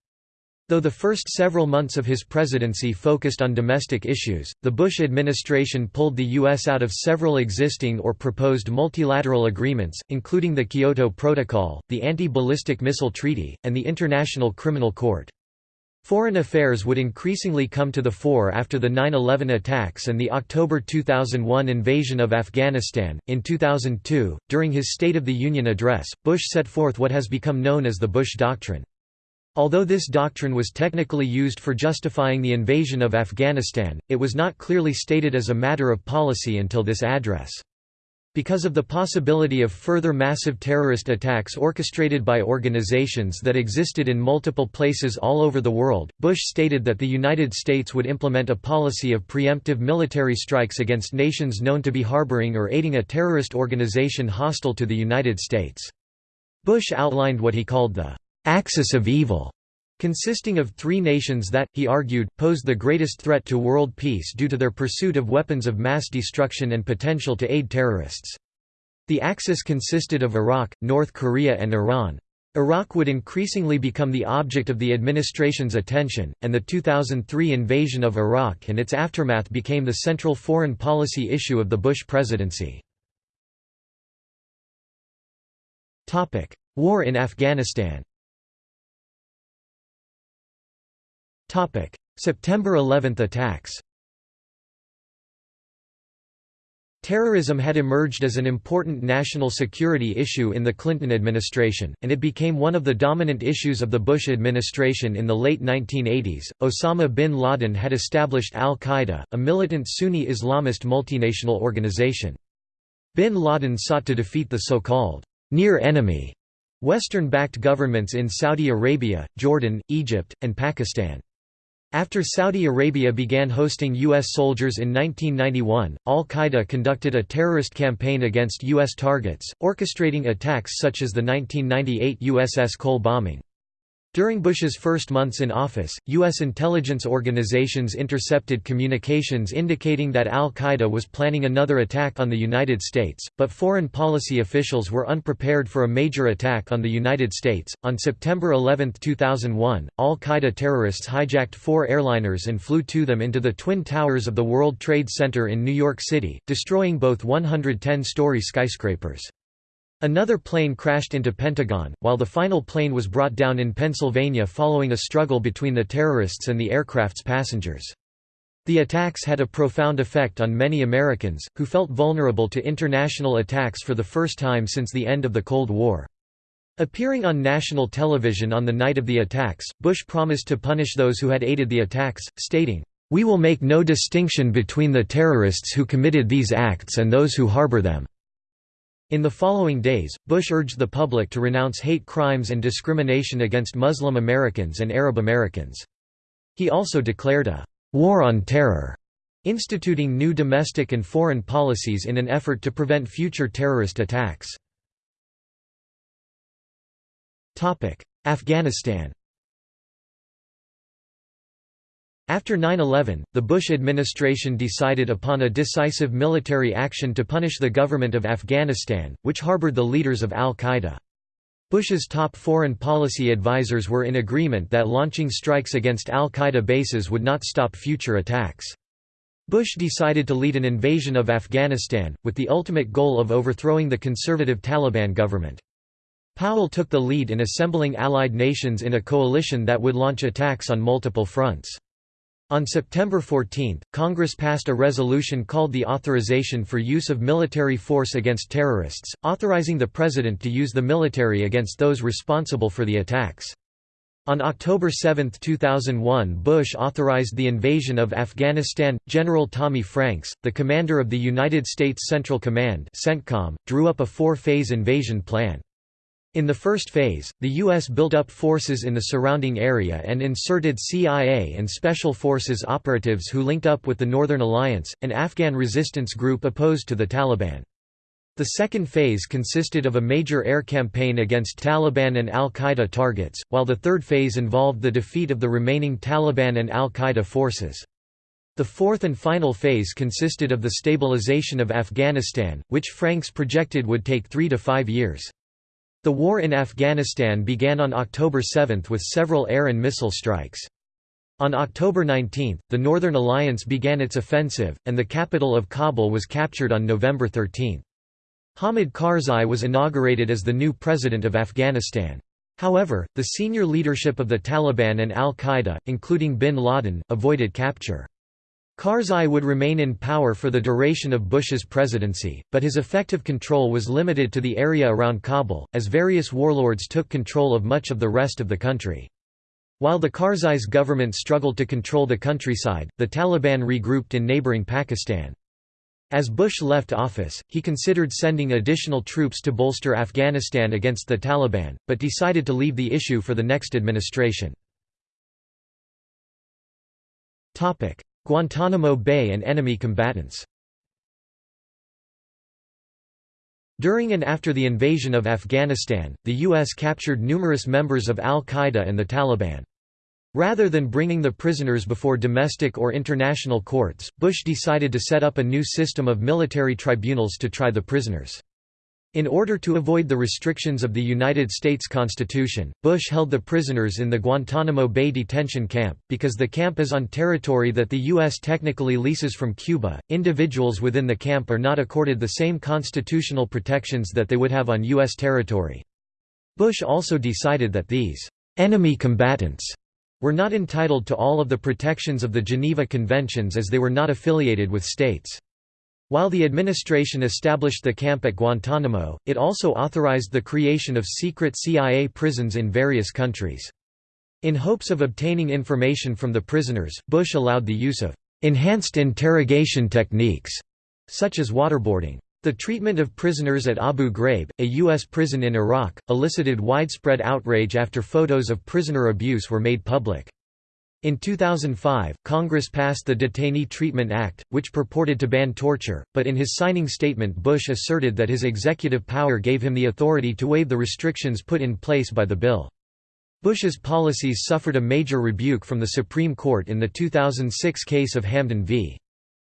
Though the first several months of his presidency focused on domestic issues, the Bush administration pulled the U.S. out of several existing or proposed multilateral agreements, including the Kyoto Protocol, the Anti-Ballistic Missile Treaty, and the International Criminal Court. Foreign affairs would increasingly come to the fore after the 9 11 attacks and the October 2001 invasion of Afghanistan. In 2002, during his State of the Union address, Bush set forth what has become known as the Bush Doctrine. Although this doctrine was technically used for justifying the invasion of Afghanistan, it was not clearly stated as a matter of policy until this address. Because of the possibility of further massive terrorist attacks orchestrated by organizations that existed in multiple places all over the world, Bush stated that the United States would implement a policy of preemptive military strikes against nations known to be harboring or aiding a terrorist organization hostile to the United States. Bush outlined what he called the axis of evil, consisting of three nations that, he argued, posed the greatest threat to world peace due to their pursuit of weapons of mass destruction and potential to aid terrorists. The axis consisted of Iraq, North Korea and Iran. Iraq would increasingly become the object of the administration's attention, and the 2003 invasion of Iraq and its aftermath became the central foreign policy issue of the Bush presidency. War in Afghanistan September 11 attacks Terrorism had emerged as an important national security issue in the Clinton administration, and it became one of the dominant issues of the Bush administration in the late 1980s. Osama bin Laden had established al Qaeda, a militant Sunni Islamist multinational organization. Bin Laden sought to defeat the so called near enemy Western backed governments in Saudi Arabia, Jordan, Egypt, and Pakistan. After Saudi Arabia began hosting U.S. soldiers in 1991, al-Qaeda conducted a terrorist campaign against U.S. targets, orchestrating attacks such as the 1998 USS Cole bombing. During Bush's first months in office, U.S. intelligence organizations intercepted communications indicating that al-Qaeda was planning another attack on the United States, but foreign policy officials were unprepared for a major attack on the United States. On September 11, 2001, al-Qaeda terrorists hijacked four airliners and flew to them into the Twin Towers of the World Trade Center in New York City, destroying both 110-story skyscrapers. Another plane crashed into Pentagon, while the final plane was brought down in Pennsylvania following a struggle between the terrorists and the aircraft's passengers. The attacks had a profound effect on many Americans, who felt vulnerable to international attacks for the first time since the end of the Cold War. Appearing on national television on the night of the attacks, Bush promised to punish those who had aided the attacks, stating, "...we will make no distinction between the terrorists who committed these acts and those who harbor them." In the following days, Bush urged the public to renounce hate crimes and discrimination against Muslim Americans and Arab Americans. He also declared a «war on terror», instituting new domestic and foreign policies in an effort to prevent future terrorist attacks. Afghanistan After 9-11, the Bush administration decided upon a decisive military action to punish the government of Afghanistan, which harbored the leaders of al-Qaeda. Bush's top foreign policy advisers were in agreement that launching strikes against al-Qaeda bases would not stop future attacks. Bush decided to lead an invasion of Afghanistan, with the ultimate goal of overthrowing the conservative Taliban government. Powell took the lead in assembling allied nations in a coalition that would launch attacks on multiple fronts. On September 14, Congress passed a resolution called the Authorization for Use of Military Force Against Terrorists, authorizing the President to use the military against those responsible for the attacks. On October 7, 2001 Bush authorized the invasion of Afghanistan. General Tommy Franks, the commander of the United States Central Command CENTCOM, drew up a four-phase invasion plan. In the first phase, the U.S. built up forces in the surrounding area and inserted CIA and Special Forces operatives who linked up with the Northern Alliance, an Afghan resistance group opposed to the Taliban. The second phase consisted of a major air campaign against Taliban and al-Qaeda targets, while the third phase involved the defeat of the remaining Taliban and al-Qaeda forces. The fourth and final phase consisted of the stabilization of Afghanistan, which Franks projected would take three to five years. The war in Afghanistan began on October 7 with several air and missile strikes. On October 19, the Northern Alliance began its offensive, and the capital of Kabul was captured on November 13. Hamid Karzai was inaugurated as the new president of Afghanistan. However, the senior leadership of the Taliban and al-Qaeda, including bin Laden, avoided capture. Karzai would remain in power for the duration of Bush's presidency, but his effective control was limited to the area around Kabul, as various warlords took control of much of the rest of the country. While the Karzai's government struggled to control the countryside, the Taliban regrouped in neighboring Pakistan. As Bush left office, he considered sending additional troops to bolster Afghanistan against the Taliban, but decided to leave the issue for the next administration. Guantanamo Bay and enemy combatants During and after the invasion of Afghanistan, the U.S. captured numerous members of al-Qaeda and the Taliban. Rather than bringing the prisoners before domestic or international courts, Bush decided to set up a new system of military tribunals to try the prisoners. In order to avoid the restrictions of the United States Constitution, Bush held the prisoners in the Guantanamo Bay detention camp. Because the camp is on territory that the U.S. technically leases from Cuba, individuals within the camp are not accorded the same constitutional protections that they would have on U.S. territory. Bush also decided that these enemy combatants were not entitled to all of the protections of the Geneva Conventions as they were not affiliated with states. While the administration established the camp at Guantanamo, it also authorized the creation of secret CIA prisons in various countries. In hopes of obtaining information from the prisoners, Bush allowed the use of enhanced interrogation techniques, such as waterboarding. The treatment of prisoners at Abu Ghraib, a U.S. prison in Iraq, elicited widespread outrage after photos of prisoner abuse were made public. In 2005, Congress passed the Detainee Treatment Act, which purported to ban torture, but in his signing statement Bush asserted that his executive power gave him the authority to waive the restrictions put in place by the bill. Bush's policies suffered a major rebuke from the Supreme Court in the 2006 case of Hamdan v.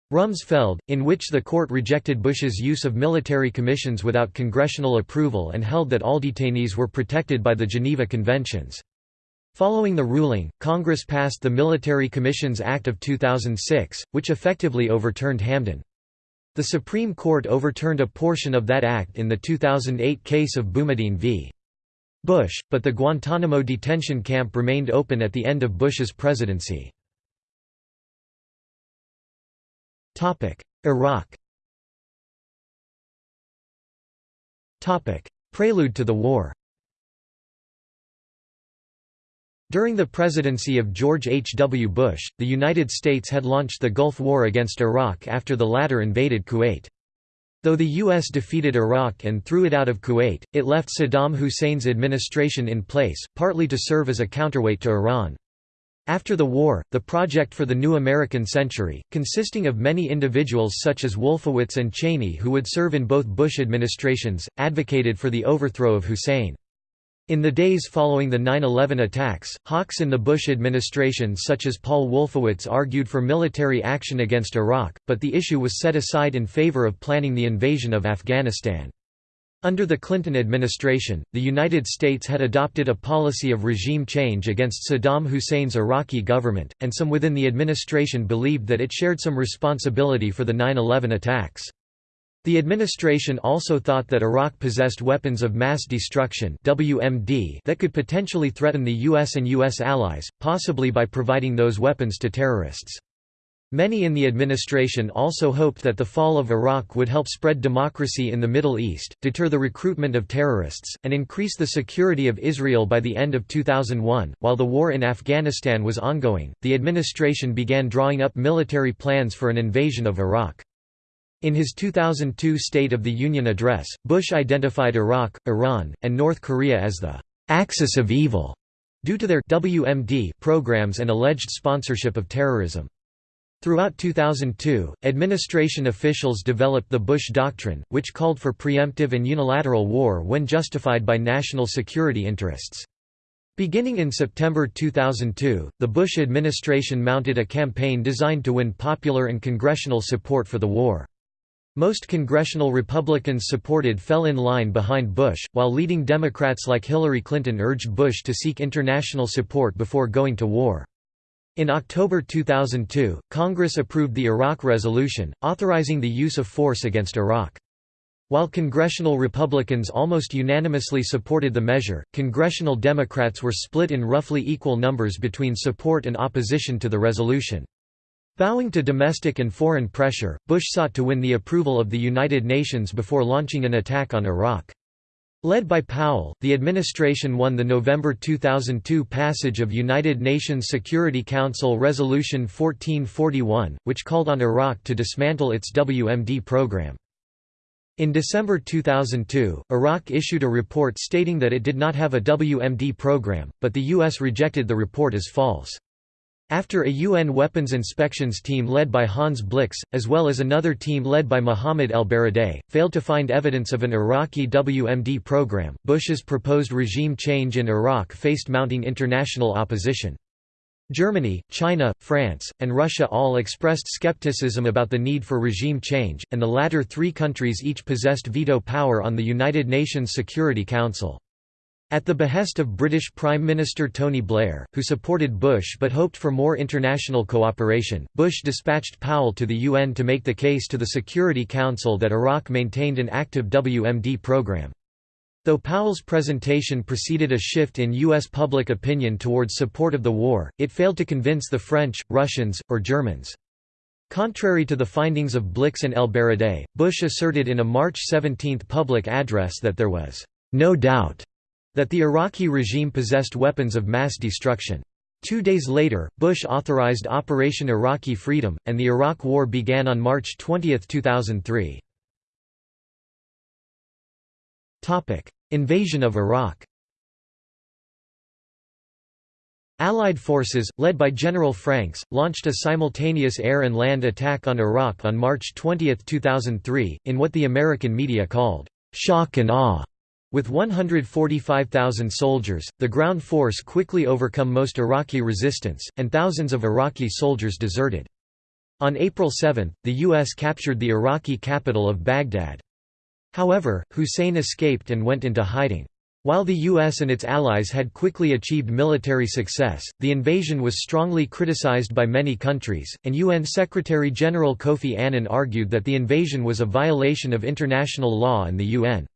Rumsfeld, in which the court rejected Bush's use of military commissions without congressional approval and held that all detainees were protected by the Geneva Conventions. Following the ruling, Congress passed the Military Commissions Act of 2006, which effectively overturned Hamdan. The Supreme Court overturned a portion of that act in the 2008 case of Boumediene v. Bush, but the Guantanamo detention camp remained open at the end of Bush's presidency. Iraq Prelude to the war During the presidency of George H. W. Bush, the United States had launched the Gulf War against Iraq after the latter invaded Kuwait. Though the U.S. defeated Iraq and threw it out of Kuwait, it left Saddam Hussein's administration in place, partly to serve as a counterweight to Iran. After the war, the project for the new American century, consisting of many individuals such as Wolfowitz and Cheney who would serve in both Bush administrations, advocated for the overthrow of Hussein. In the days following the 9-11 attacks, hawks in the Bush administration such as Paul Wolfowitz argued for military action against Iraq, but the issue was set aside in favor of planning the invasion of Afghanistan. Under the Clinton administration, the United States had adopted a policy of regime change against Saddam Hussein's Iraqi government, and some within the administration believed that it shared some responsibility for the 9-11 attacks. The administration also thought that Iraq possessed weapons of mass destruction WMD that could potentially threaten the US and US allies, possibly by providing those weapons to terrorists. Many in the administration also hoped that the fall of Iraq would help spread democracy in the Middle East, deter the recruitment of terrorists, and increase the security of Israel by the end of 2001. While the war in Afghanistan was ongoing, the administration began drawing up military plans for an invasion of Iraq. In his 2002 State of the Union address, Bush identified Iraq, Iran, and North Korea as the «axis of evil» due to their WMD programs and alleged sponsorship of terrorism. Throughout 2002, administration officials developed the Bush Doctrine, which called for preemptive and unilateral war when justified by national security interests. Beginning in September 2002, the Bush administration mounted a campaign designed to win popular and congressional support for the war. Most congressional Republicans supported fell in line behind Bush, while leading Democrats like Hillary Clinton urged Bush to seek international support before going to war. In October 2002, Congress approved the Iraq Resolution, authorizing the use of force against Iraq. While congressional Republicans almost unanimously supported the measure, congressional Democrats were split in roughly equal numbers between support and opposition to the resolution. Bowing to domestic and foreign pressure, Bush sought to win the approval of the United Nations before launching an attack on Iraq. Led by Powell, the administration won the November 2002 passage of United Nations Security Council Resolution 1441, which called on Iraq to dismantle its WMD program. In December 2002, Iraq issued a report stating that it did not have a WMD program, but the U.S. rejected the report as false. After a UN weapons inspections team led by Hans Blix, as well as another team led by Mohammed el-Baradei, failed to find evidence of an Iraqi WMD program, Bush's proposed regime change in Iraq faced mounting international opposition. Germany, China, France, and Russia all expressed skepticism about the need for regime change, and the latter three countries each possessed veto power on the United Nations Security Council. At the behest of British Prime Minister Tony Blair, who supported Bush but hoped for more international cooperation, Bush dispatched Powell to the UN to make the case to the Security Council that Iraq maintained an active WMD program. Though Powell's presentation preceded a shift in U.S. public opinion towards support of the war, it failed to convince the French, Russians, or Germans. Contrary to the findings of Blix and el-Baradei, Bush asserted in a March 17 public address that there was no doubt that the Iraqi regime possessed weapons of mass destruction. Two days later, Bush authorized Operation Iraqi Freedom, and the Iraq War began on March 20, 2003. Invasion of Iraq Allied forces, led by General Franks, launched a simultaneous air and land attack on Iraq on March 20, 2003, in what the American media called, "...shock and awe." With 145,000 soldiers, the ground force quickly overcome most Iraqi resistance, and thousands of Iraqi soldiers deserted. On April 7, the U.S. captured the Iraqi capital of Baghdad. However, Hussein escaped and went into hiding. While the US and its allies had quickly achieved military success, the invasion was strongly criticized by many countries, and UN Secretary-General Kofi Annan argued that the invasion was a violation of international law and the UN.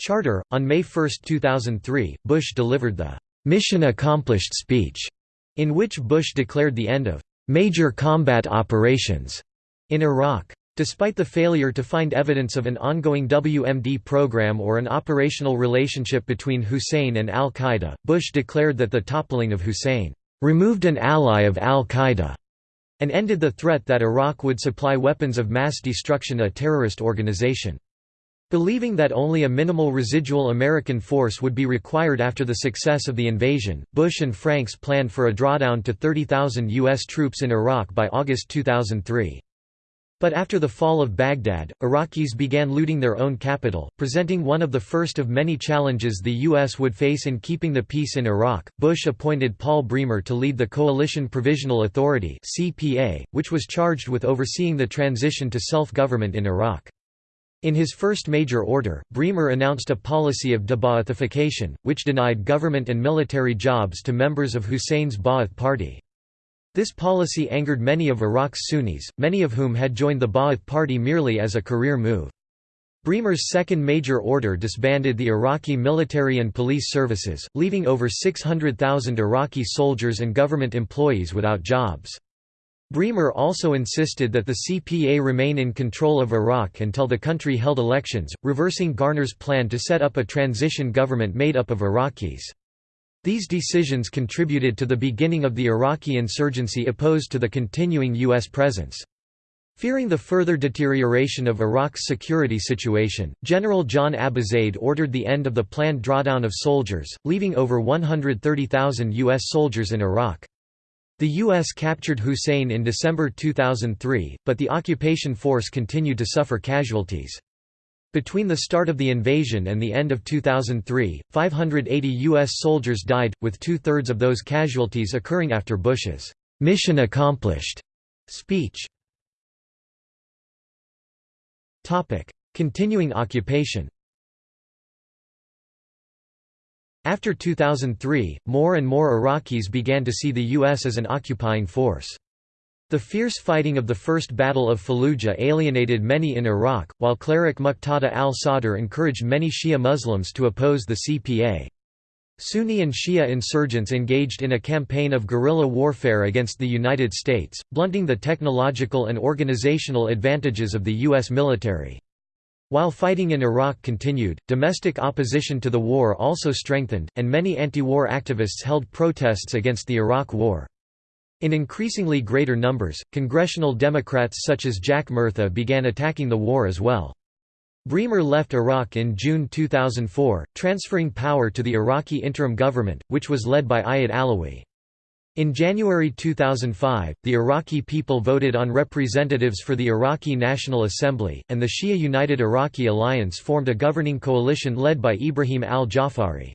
Charter. On May 1, 2003, Bush delivered the Mission Accomplished speech, in which Bush declared the end of major combat operations in Iraq. Despite the failure to find evidence of an ongoing WMD program or an operational relationship between Hussein and al-Qaeda, Bush declared that the toppling of Hussein removed an ally of al-Qaeda and ended the threat that Iraq would supply weapons of mass destruction a terrorist organization. Believing that only a minimal residual American force would be required after the success of the invasion, Bush and Franks planned for a drawdown to 30,000 U.S. troops in Iraq by August 2003. But after the fall of Baghdad, Iraqis began looting their own capital, presenting one of the first of many challenges the U.S. would face in keeping the peace in Iraq. Bush appointed Paul Bremer to lead the Coalition Provisional Authority, which was charged with overseeing the transition to self government in Iraq. In his first major order, Bremer announced a policy of de-Ba'athification, which denied government and military jobs to members of Hussein's Ba'ath Party. This policy angered many of Iraq's Sunnis, many of whom had joined the Ba'ath Party merely as a career move. Bremer's second major order disbanded the Iraqi military and police services, leaving over 600,000 Iraqi soldiers and government employees without jobs. Bremer also insisted that the CPA remain in control of Iraq until the country held elections, reversing Garner's plan to set up a transition government made up of Iraqis. These decisions contributed to the beginning of the Iraqi insurgency opposed to the continuing U.S. presence. Fearing the further deterioration of Iraq's security situation, General John Abizaid ordered the end of the planned drawdown of soldiers, leaving over 130,000 U.S. soldiers in Iraq. The U.S. captured Hussein in December 2003, but the occupation force continued to suffer casualties. Between the start of the invasion and the end of 2003, 580 U.S. soldiers died, with two-thirds of those casualties occurring after Bush's mission accomplished speech. Continuing occupation After 2003, more and more Iraqis began to see the U.S. as an occupying force. The fierce fighting of the First Battle of Fallujah alienated many in Iraq, while cleric Muqtada al-Sadr encouraged many Shia Muslims to oppose the CPA. Sunni and Shia insurgents engaged in a campaign of guerrilla warfare against the United States, blunting the technological and organizational advantages of the U.S. military. While fighting in Iraq continued, domestic opposition to the war also strengthened, and many anti-war activists held protests against the Iraq War. In increasingly greater numbers, congressional Democrats such as Jack Murtha began attacking the war as well. Bremer left Iraq in June 2004, transferring power to the Iraqi interim government, which was led by Ayad Allawi. In January 2005, the Iraqi people voted on representatives for the Iraqi National Assembly, and the Shia United Iraqi Alliance formed a governing coalition led by Ibrahim al-Jafari.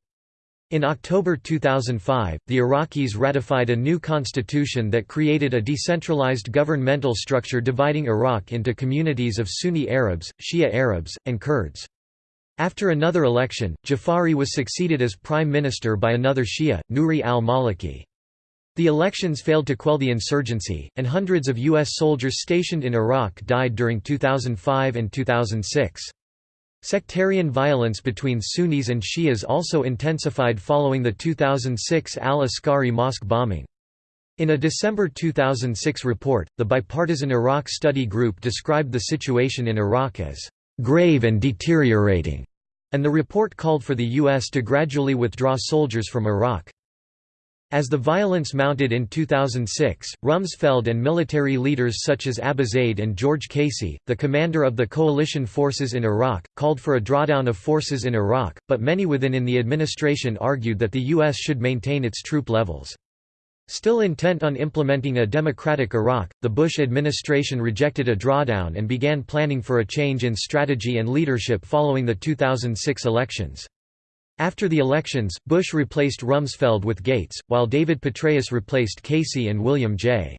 In October 2005, the Iraqis ratified a new constitution that created a decentralized governmental structure dividing Iraq into communities of Sunni Arabs, Shia Arabs, and Kurds. After another election, Jafari was succeeded as prime minister by another Shia, Nouri al-Maliki. The elections failed to quell the insurgency, and hundreds of U.S. soldiers stationed in Iraq died during 2005 and 2006. Sectarian violence between Sunnis and Shias also intensified following the 2006 al-Askari mosque bombing. In a December 2006 report, the bipartisan Iraq Study Group described the situation in Iraq as grave and deteriorating, and the report called for the U.S. to gradually withdraw soldiers from Iraq. As the violence mounted in 2006, Rumsfeld and military leaders such as Abizaid and George Casey, the commander of the coalition forces in Iraq, called for a drawdown of forces in Iraq, but many within in the administration argued that the U.S. should maintain its troop levels. Still intent on implementing a democratic Iraq, the Bush administration rejected a drawdown and began planning for a change in strategy and leadership following the 2006 elections. After the elections, Bush replaced Rumsfeld with Gates, while David Petraeus replaced Casey and William J.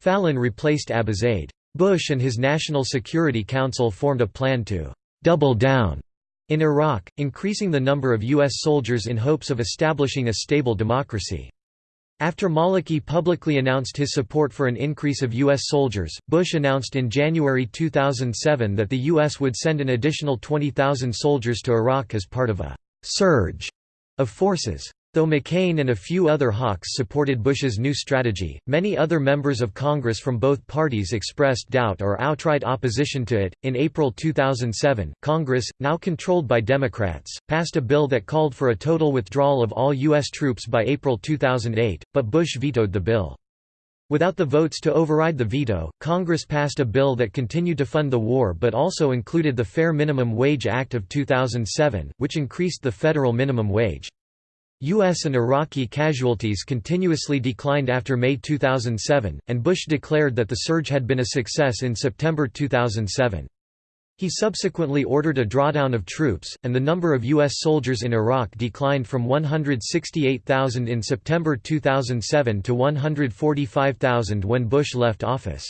Fallon replaced Abizaid. Bush and his National Security Council formed a plan to «double down» in Iraq, increasing the number of U.S. soldiers in hopes of establishing a stable democracy. After Maliki publicly announced his support for an increase of U.S. soldiers, Bush announced in January 2007 that the U.S. would send an additional 20,000 soldiers to Iraq as part of a surge of forces. Though McCain and a few other hawks supported Bush's new strategy, many other members of Congress from both parties expressed doubt or outright opposition to it. In April 2007, Congress, now controlled by Democrats, passed a bill that called for a total withdrawal of all U.S. troops by April 2008, but Bush vetoed the bill. Without the votes to override the veto, Congress passed a bill that continued to fund the war but also included the Fair Minimum Wage Act of 2007, which increased the federal minimum wage. U.S. and Iraqi casualties continuously declined after May 2007, and Bush declared that the surge had been a success in September 2007. He subsequently ordered a drawdown of troops, and the number of U.S. soldiers in Iraq declined from 168,000 in September 2007 to 145,000 when Bush left office.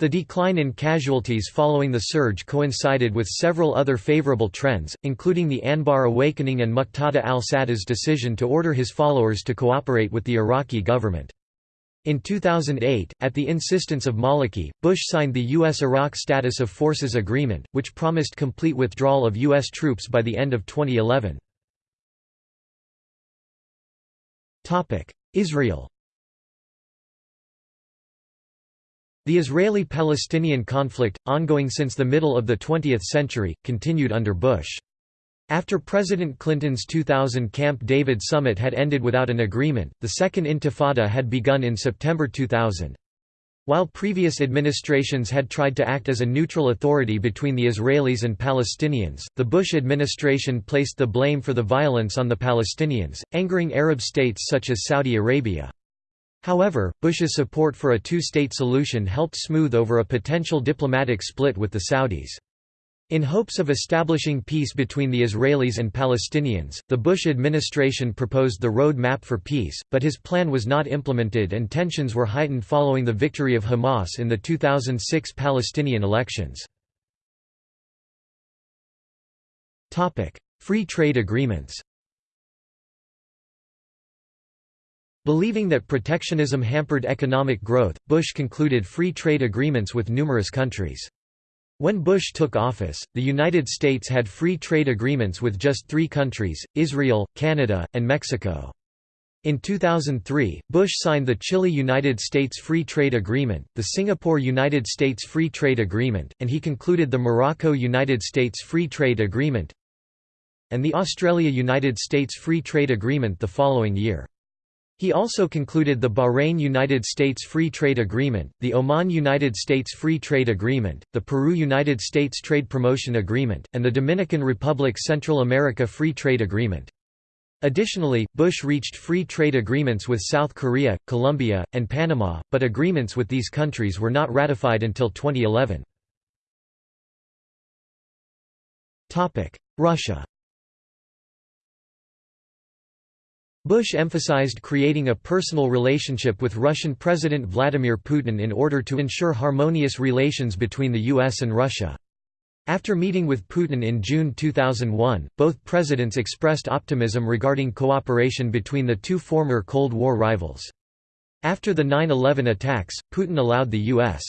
The decline in casualties following the surge coincided with several other favorable trends, including the Anbar awakening and Muqtada al-Sadr's decision to order his followers to cooperate with the Iraqi government. In 2008, at the insistence of Maliki, Bush signed the U.S.-Iraq Status of Forces Agreement, which promised complete withdrawal of U.S. troops by the end of 2011. Israel The Israeli-Palestinian conflict, ongoing since the middle of the 20th century, continued under Bush. After President Clinton's 2000 Camp David summit had ended without an agreement, the Second Intifada had begun in September 2000. While previous administrations had tried to act as a neutral authority between the Israelis and Palestinians, the Bush administration placed the blame for the violence on the Palestinians, angering Arab states such as Saudi Arabia. However, Bush's support for a two-state solution helped smooth over a potential diplomatic split with the Saudis. In hopes of establishing peace between the Israelis and Palestinians, the Bush administration proposed the Road Map for Peace, but his plan was not implemented and tensions were heightened following the victory of Hamas in the 2006 Palestinian elections. Free trade agreements Believing that protectionism hampered economic growth, Bush concluded free trade agreements with numerous countries. When Bush took office, the United States had free trade agreements with just three countries, Israel, Canada, and Mexico. In 2003, Bush signed the Chile–United States Free Trade Agreement, the Singapore–United States Free Trade Agreement, and he concluded the Morocco–United States Free Trade Agreement and the Australia–United States Free Trade Agreement the following year. He also concluded the Bahrain-United States Free Trade Agreement, the Oman-United States Free Trade Agreement, the Peru-United States Trade Promotion Agreement, and the Dominican Republic Central America Free Trade Agreement. Additionally, Bush reached free trade agreements with South Korea, Colombia, and Panama, but agreements with these countries were not ratified until 2011. Russia Bush emphasized creating a personal relationship with Russian President Vladimir Putin in order to ensure harmonious relations between the US and Russia. After meeting with Putin in June 2001, both presidents expressed optimism regarding cooperation between the two former Cold War rivals. After the 9-11 attacks, Putin allowed the U.S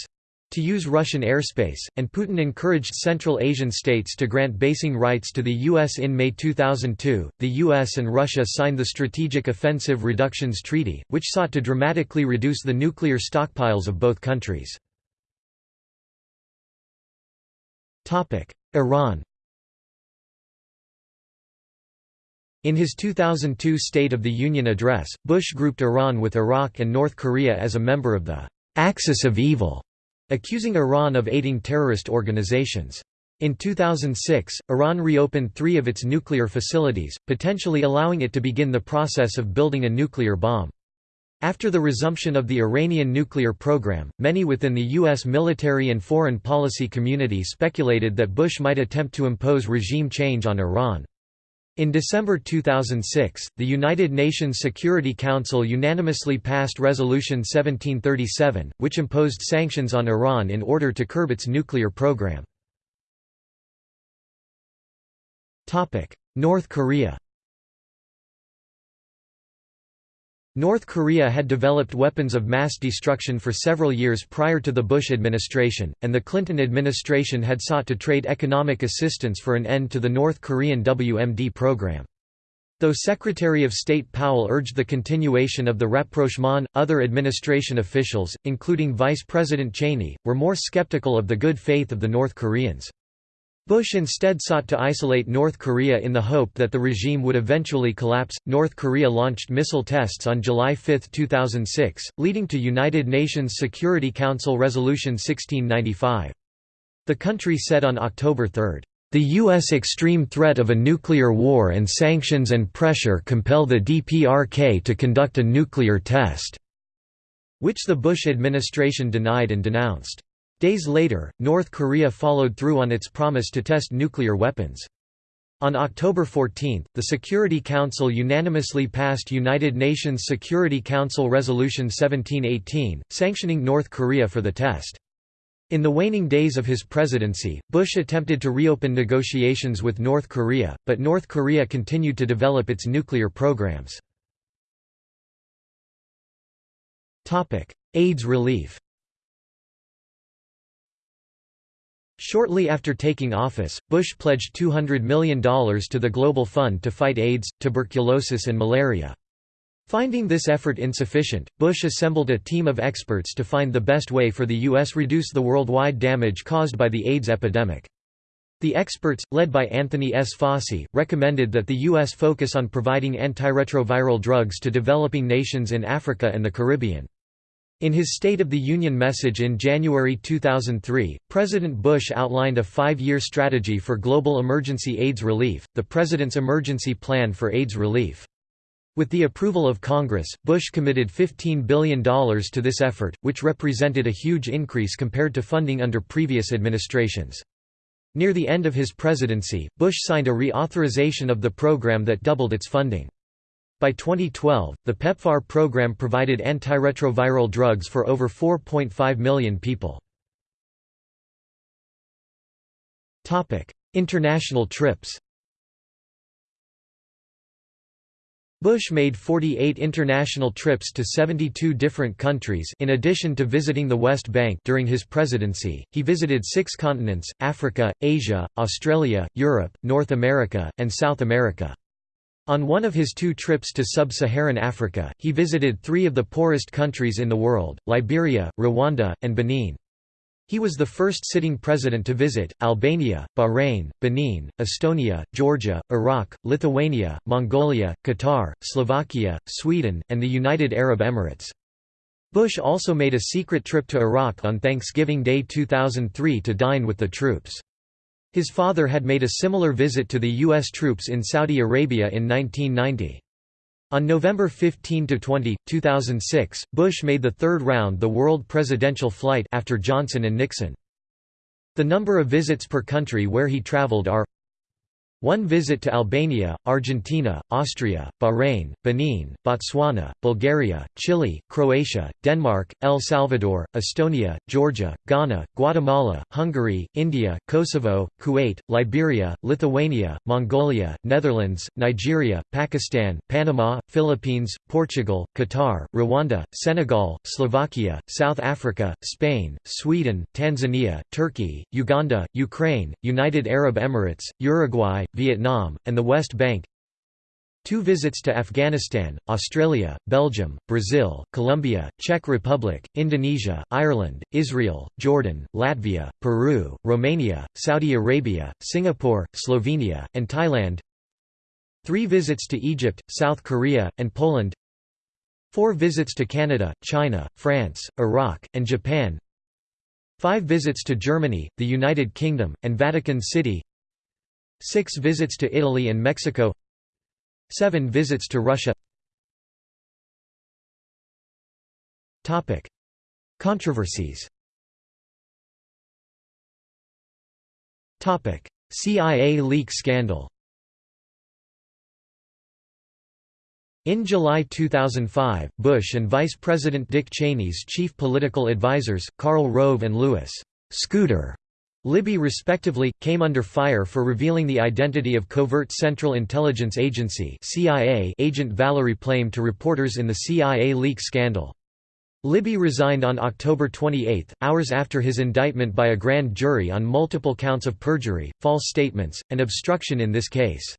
to use Russian airspace, and Putin encouraged Central Asian states to grant basing rights to the U.S. In May 2002, the U.S. and Russia signed the Strategic Offensive Reductions Treaty, which sought to dramatically reduce the nuclear stockpiles of both countries. Iran In his 2002 State of the Union address, Bush grouped Iran with Iraq and North Korea as a member of the «axis of evil» accusing Iran of aiding terrorist organizations. In 2006, Iran reopened three of its nuclear facilities, potentially allowing it to begin the process of building a nuclear bomb. After the resumption of the Iranian nuclear program, many within the U.S. military and foreign policy community speculated that Bush might attempt to impose regime change on Iran. In December 2006, the United Nations Security Council unanimously passed Resolution 1737, which imposed sanctions on Iran in order to curb its nuclear program. North Korea North Korea had developed weapons of mass destruction for several years prior to the Bush administration, and the Clinton administration had sought to trade economic assistance for an end to the North Korean WMD program. Though Secretary of State Powell urged the continuation of the rapprochement, other administration officials, including Vice President Cheney, were more skeptical of the good faith of the North Koreans. Bush instead sought to isolate North Korea in the hope that the regime would eventually collapse. North Korea launched missile tests on July 5, 2006, leading to United Nations Security Council Resolution 1695. The country said on October 3, the U.S. extreme threat of a nuclear war and sanctions and pressure compel the DPRK to conduct a nuclear test, which the Bush administration denied and denounced. Days later, North Korea followed through on its promise to test nuclear weapons. On October 14, the Security Council unanimously passed United Nations Security Council Resolution 1718, sanctioning North Korea for the test. In the waning days of his presidency, Bush attempted to reopen negotiations with North Korea, but North Korea continued to develop its nuclear programs. AIDS relief Shortly after taking office, Bush pledged $200 million to the Global Fund to fight AIDS, tuberculosis and malaria. Finding this effort insufficient, Bush assembled a team of experts to find the best way for the U.S. reduce the worldwide damage caused by the AIDS epidemic. The experts, led by Anthony S. Fauci, recommended that the U.S. focus on providing antiretroviral drugs to developing nations in Africa and the Caribbean. In his State of the Union message in January 2003, President Bush outlined a five-year strategy for global emergency AIDS relief, the President's Emergency Plan for AIDS Relief. With the approval of Congress, Bush committed $15 billion to this effort, which represented a huge increase compared to funding under previous administrations. Near the end of his presidency, Bush signed a reauthorization of the program that doubled its funding. By 2012, the PEPFAR program provided antiretroviral drugs for over 4.5 million people. International trips Bush made 48 international trips to 72 different countries in addition to visiting the West Bank during his presidency, he visited six continents, Africa, Asia, Australia, Europe, North America, and South America. On one of his two trips to sub-Saharan Africa, he visited three of the poorest countries in the world, Liberia, Rwanda, and Benin. He was the first sitting president to visit, Albania, Bahrain, Benin, Estonia, Georgia, Iraq, Lithuania, Mongolia, Qatar, Slovakia, Sweden, and the United Arab Emirates. Bush also made a secret trip to Iraq on Thanksgiving Day 2003 to dine with the troops. His father had made a similar visit to the U.S. troops in Saudi Arabia in 1990. On November 15–20, 2006, Bush made the third round the world presidential flight after Johnson and Nixon. The number of visits per country where he traveled are one visit to Albania, Argentina, Austria, Bahrain, Benin, Botswana, Bulgaria, Chile, Croatia, Denmark, El Salvador, Estonia, Georgia, Ghana, Guatemala, Hungary, India, Kosovo, Kuwait, Liberia, Lithuania, Mongolia, Netherlands, Nigeria, Pakistan, Panama, Philippines, Portugal, Qatar, Rwanda, Senegal, Slovakia, South Africa, Spain, Sweden, Tanzania, Turkey, Uganda, Ukraine, United Arab Emirates, Uruguay, Vietnam, and the West Bank. Two visits to Afghanistan, Australia, Belgium, Brazil, Colombia, Czech Republic, Indonesia, Ireland, Israel, Jordan, Latvia, Peru, Romania, Saudi Arabia, Singapore, Slovenia, and Thailand. Three visits to Egypt, South Korea, and Poland. Four visits to Canada, China, France, Iraq, and Japan. Five visits to Germany, the United Kingdom, and Vatican City 6 visits to Italy and Mexico 7 visits to Russia. Controversies. CIA leak scandal. In July 2005, Bush and Vice President Dick Cheney's chief political advisers, Karl Rove and Lewis Scooter Libby respectively, came under fire for revealing the identity of covert Central Intelligence Agency agent Valerie Plame to reporters in the CIA leak scandal. Libby resigned on October 28, hours after his indictment by a grand jury on multiple counts of perjury, false statements, and obstruction in this case.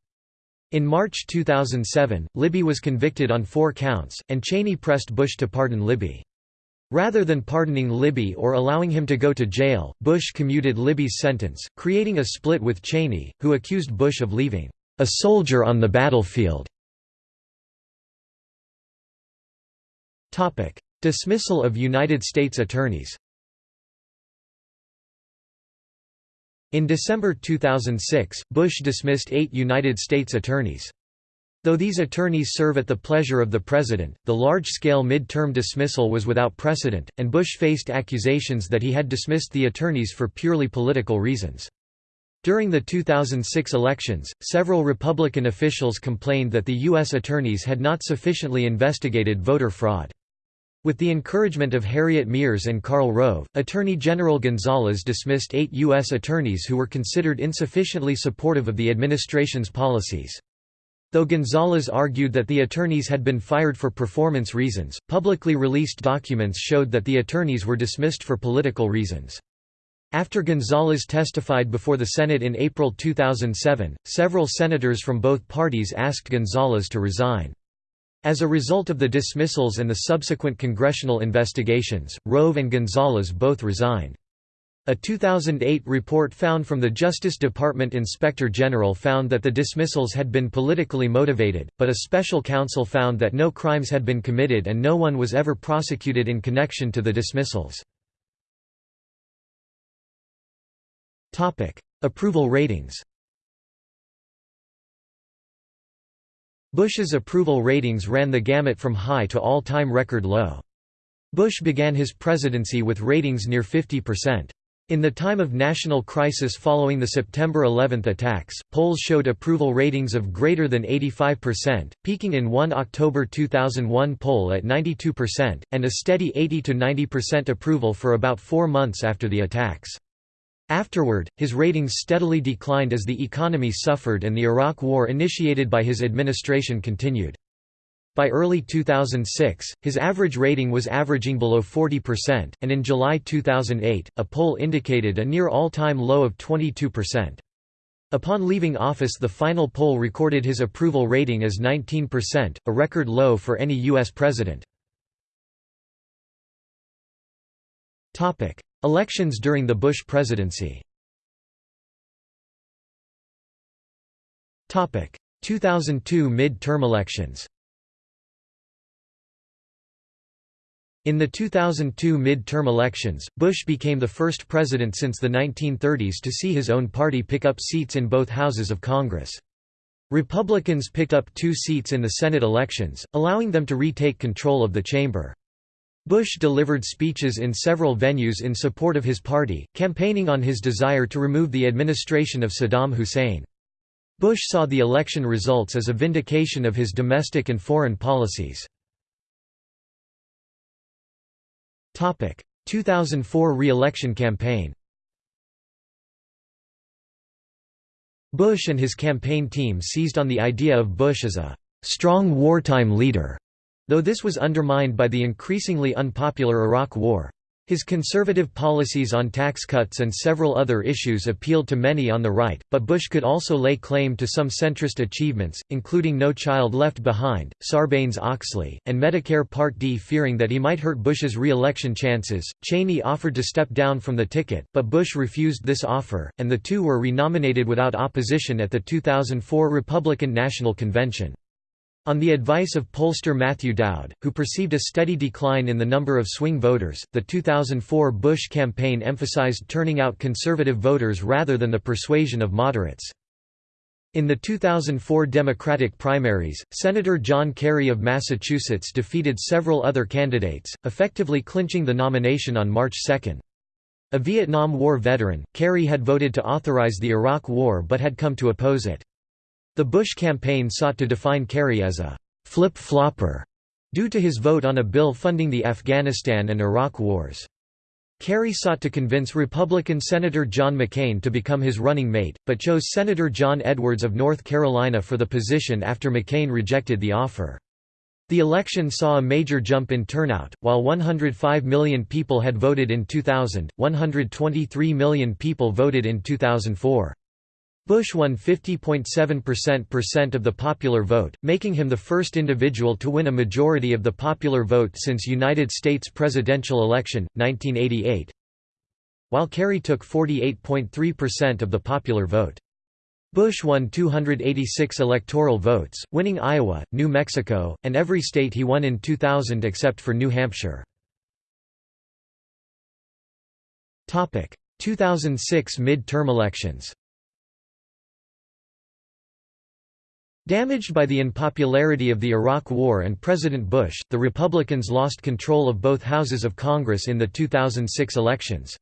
In March 2007, Libby was convicted on four counts, and Cheney pressed Bush to pardon Libby. Rather than pardoning Libby or allowing him to go to jail, Bush commuted Libby's sentence, creating a split with Cheney, who accused Bush of leaving a soldier on the battlefield. Dismissal of United States attorneys In December 2006, Bush dismissed eight United States attorneys. Though these attorneys serve at the pleasure of the president, the large-scale mid-term dismissal was without precedent, and Bush faced accusations that he had dismissed the attorneys for purely political reasons. During the 2006 elections, several Republican officials complained that the U.S. attorneys had not sufficiently investigated voter fraud. With the encouragement of Harriet Miers and Karl Rove, Attorney General Gonzales dismissed eight U.S. attorneys who were considered insufficiently supportive of the administration's policies. Though Gonzales argued that the attorneys had been fired for performance reasons, publicly released documents showed that the attorneys were dismissed for political reasons. After Gonzales testified before the Senate in April 2007, several senators from both parties asked Gonzales to resign. As a result of the dismissals and the subsequent congressional investigations, Rove and Gonzales both resigned. A 2008 report found from the Justice Department Inspector General found that the dismissals had been politically motivated, but a special counsel found that no crimes had been committed and no one was ever prosecuted in connection to the dismissals. Approval ratings Bush's approval ratings ran the gamut from high to all-time record low. Bush began his presidency with ratings near 50%. In the time of national crisis following the September 11 attacks, polls showed approval ratings of greater than 85%, peaking in one October 2001 poll at 92%, and a steady 80–90% approval for about four months after the attacks. Afterward, his ratings steadily declined as the economy suffered and the Iraq War initiated by his administration continued. By early 2006, his average rating was averaging below 40%, and in July 2008, a poll indicated a near all-time low of 22%. Upon leaving office the final poll recorded his approval rating as 19%, a record low for any U.S. president. Elections during the Bush presidency 2002 mid-term elections In the 2002 mid-term elections, Bush became the first president since the 1930s to see his own party pick up seats in both houses of Congress. Republicans picked up two seats in the Senate elections, allowing them to retake control of the chamber. Bush delivered speeches in several venues in support of his party, campaigning on his desire to remove the administration of Saddam Hussein. Bush saw the election results as a vindication of his domestic and foreign policies. 2004 re-election campaign Bush and his campaign team seized on the idea of Bush as a «strong wartime leader», though this was undermined by the increasingly unpopular Iraq War. His conservative policies on tax cuts and several other issues appealed to many on the right, but Bush could also lay claim to some centrist achievements, including No Child Left Behind, Sarbanes-Oxley, and Medicare Part D. Fearing that he might hurt Bush's re-election chances, Cheney offered to step down from the ticket, but Bush refused this offer, and the two were renominated without opposition at the 2004 Republican National Convention. On the advice of pollster Matthew Dowd, who perceived a steady decline in the number of swing voters, the 2004 Bush campaign emphasized turning out conservative voters rather than the persuasion of moderates. In the 2004 Democratic primaries, Senator John Kerry of Massachusetts defeated several other candidates, effectively clinching the nomination on March 2. A Vietnam War veteran, Kerry had voted to authorize the Iraq War but had come to oppose it. The Bush campaign sought to define Kerry as a «flip-flopper» due to his vote on a bill funding the Afghanistan and Iraq wars. Kerry sought to convince Republican Senator John McCain to become his running mate, but chose Senator John Edwards of North Carolina for the position after McCain rejected the offer. The election saw a major jump in turnout, while 105 million people had voted in 2000, 123 million people voted in 2004. Bush won 50.7% of the popular vote, making him the first individual to win a majority of the popular vote since United States presidential election, 1988 while Kerry took 48.3% of the popular vote. Bush won 286 electoral votes, winning Iowa, New Mexico, and every state he won in 2000 except for New Hampshire. 2006 mid-term elections Damaged by the unpopularity of the Iraq War and President Bush, the Republicans lost control of both houses of Congress in the 2006 elections.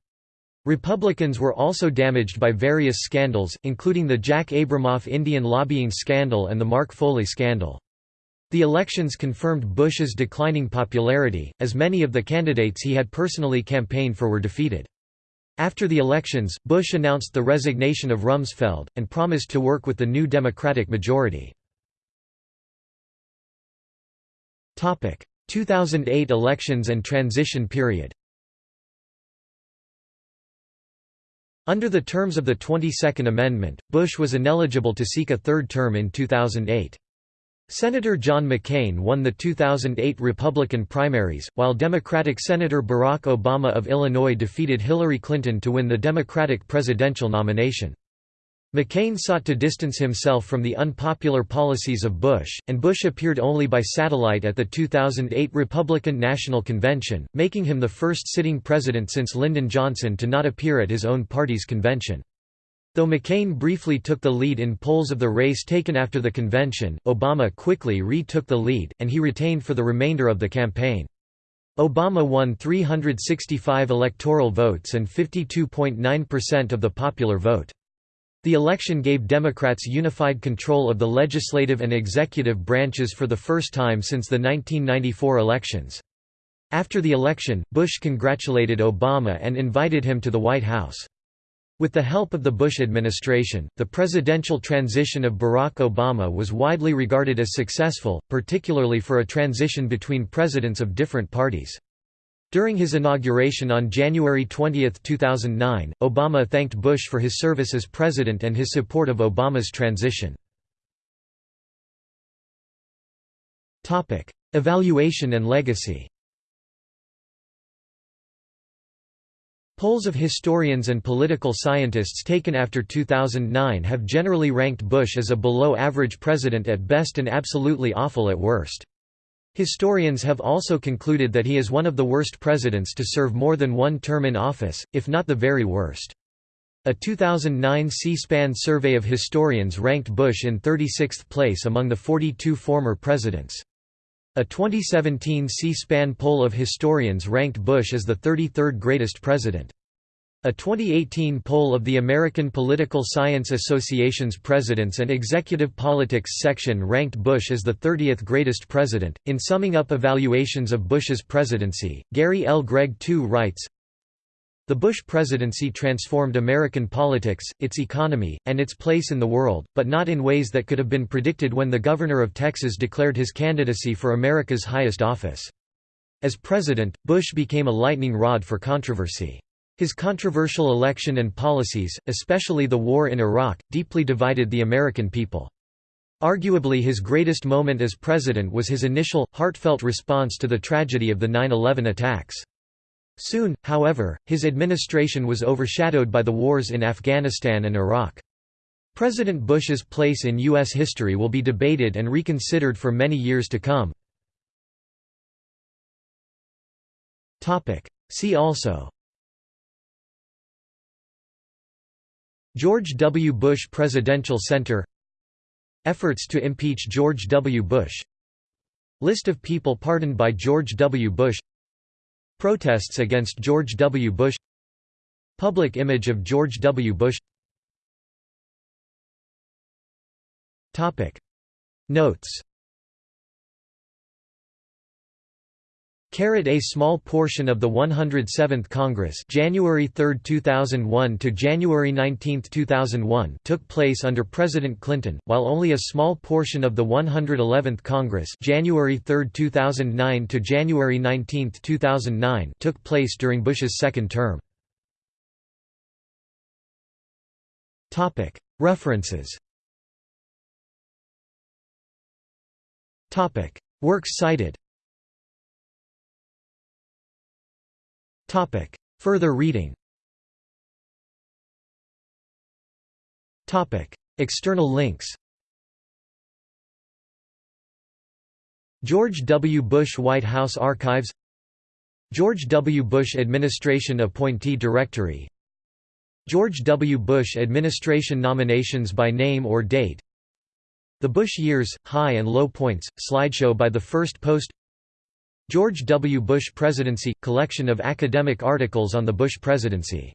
Republicans were also damaged by various scandals, including the Jack Abramoff Indian lobbying scandal and the Mark Foley scandal. The elections confirmed Bush's declining popularity, as many of the candidates he had personally campaigned for were defeated. After the elections, Bush announced the resignation of Rumsfeld, and promised to work with the new Democratic majority. 2008 elections and transition period Under the terms of the 22nd Amendment, Bush was ineligible to seek a third term in 2008. Senator John McCain won the 2008 Republican primaries, while Democratic Senator Barack Obama of Illinois defeated Hillary Clinton to win the Democratic presidential nomination. McCain sought to distance himself from the unpopular policies of Bush, and Bush appeared only by satellite at the 2008 Republican National Convention, making him the first sitting president since Lyndon Johnson to not appear at his own party's convention. Though McCain briefly took the lead in polls of the race taken after the convention, Obama quickly retook the lead, and he retained for the remainder of the campaign. Obama won 365 electoral votes and 52.9% of the popular vote. The election gave Democrats unified control of the legislative and executive branches for the first time since the 1994 elections. After the election, Bush congratulated Obama and invited him to the White House. With the help of the Bush administration, the presidential transition of Barack Obama was widely regarded as successful, particularly for a transition between presidents of different parties. During his inauguration on January 20, 2009, Obama thanked Bush for his service as president and his support of Obama's transition. Evaluation and legacy Polls of historians and political scientists taken after 2009 have generally ranked Bush as a below-average president at best and absolutely awful at worst. Historians have also concluded that he is one of the worst presidents to serve more than one term in office, if not the very worst. A 2009 C-SPAN survey of historians ranked Bush in 36th place among the 42 former presidents. A 2017 C-SPAN poll of historians ranked Bush as the 33rd greatest president. A 2018 poll of the American Political Science Association's Presidents and Executive Politics section ranked Bush as the 30th greatest president. In summing up evaluations of Bush's presidency, Gary L. Gregg II writes the Bush presidency transformed American politics, its economy, and its place in the world, but not in ways that could have been predicted when the governor of Texas declared his candidacy for America's highest office. As president, Bush became a lightning rod for controversy. His controversial election and policies, especially the war in Iraq, deeply divided the American people. Arguably his greatest moment as president was his initial, heartfelt response to the tragedy of the 9-11 attacks. Soon, however, his administration was overshadowed by the wars in Afghanistan and Iraq. President Bush's place in U.S. history will be debated and reconsidered for many years to come. See also George W. Bush Presidential Center Efforts to impeach George W. Bush List of people pardoned by George W. Bush Protests against George W. Bush Public image of George W. Bush Notes A small portion of the 107th Congress January 3, 2001 to January 19, 2001 took place under President Clinton, while only a small portion of the 111th Congress January 3, 2009 to January 19, 2009 took place during Bush's second term. References. Works cited Further reading Topic. External links George W. Bush White House Archives George W. Bush Administration Appointee Directory George W. Bush Administration Nominations by Name or Date The Bush Years, High and Low Points, slideshow by the First Post George W. Bush Presidency – Collection of academic articles on the Bush presidency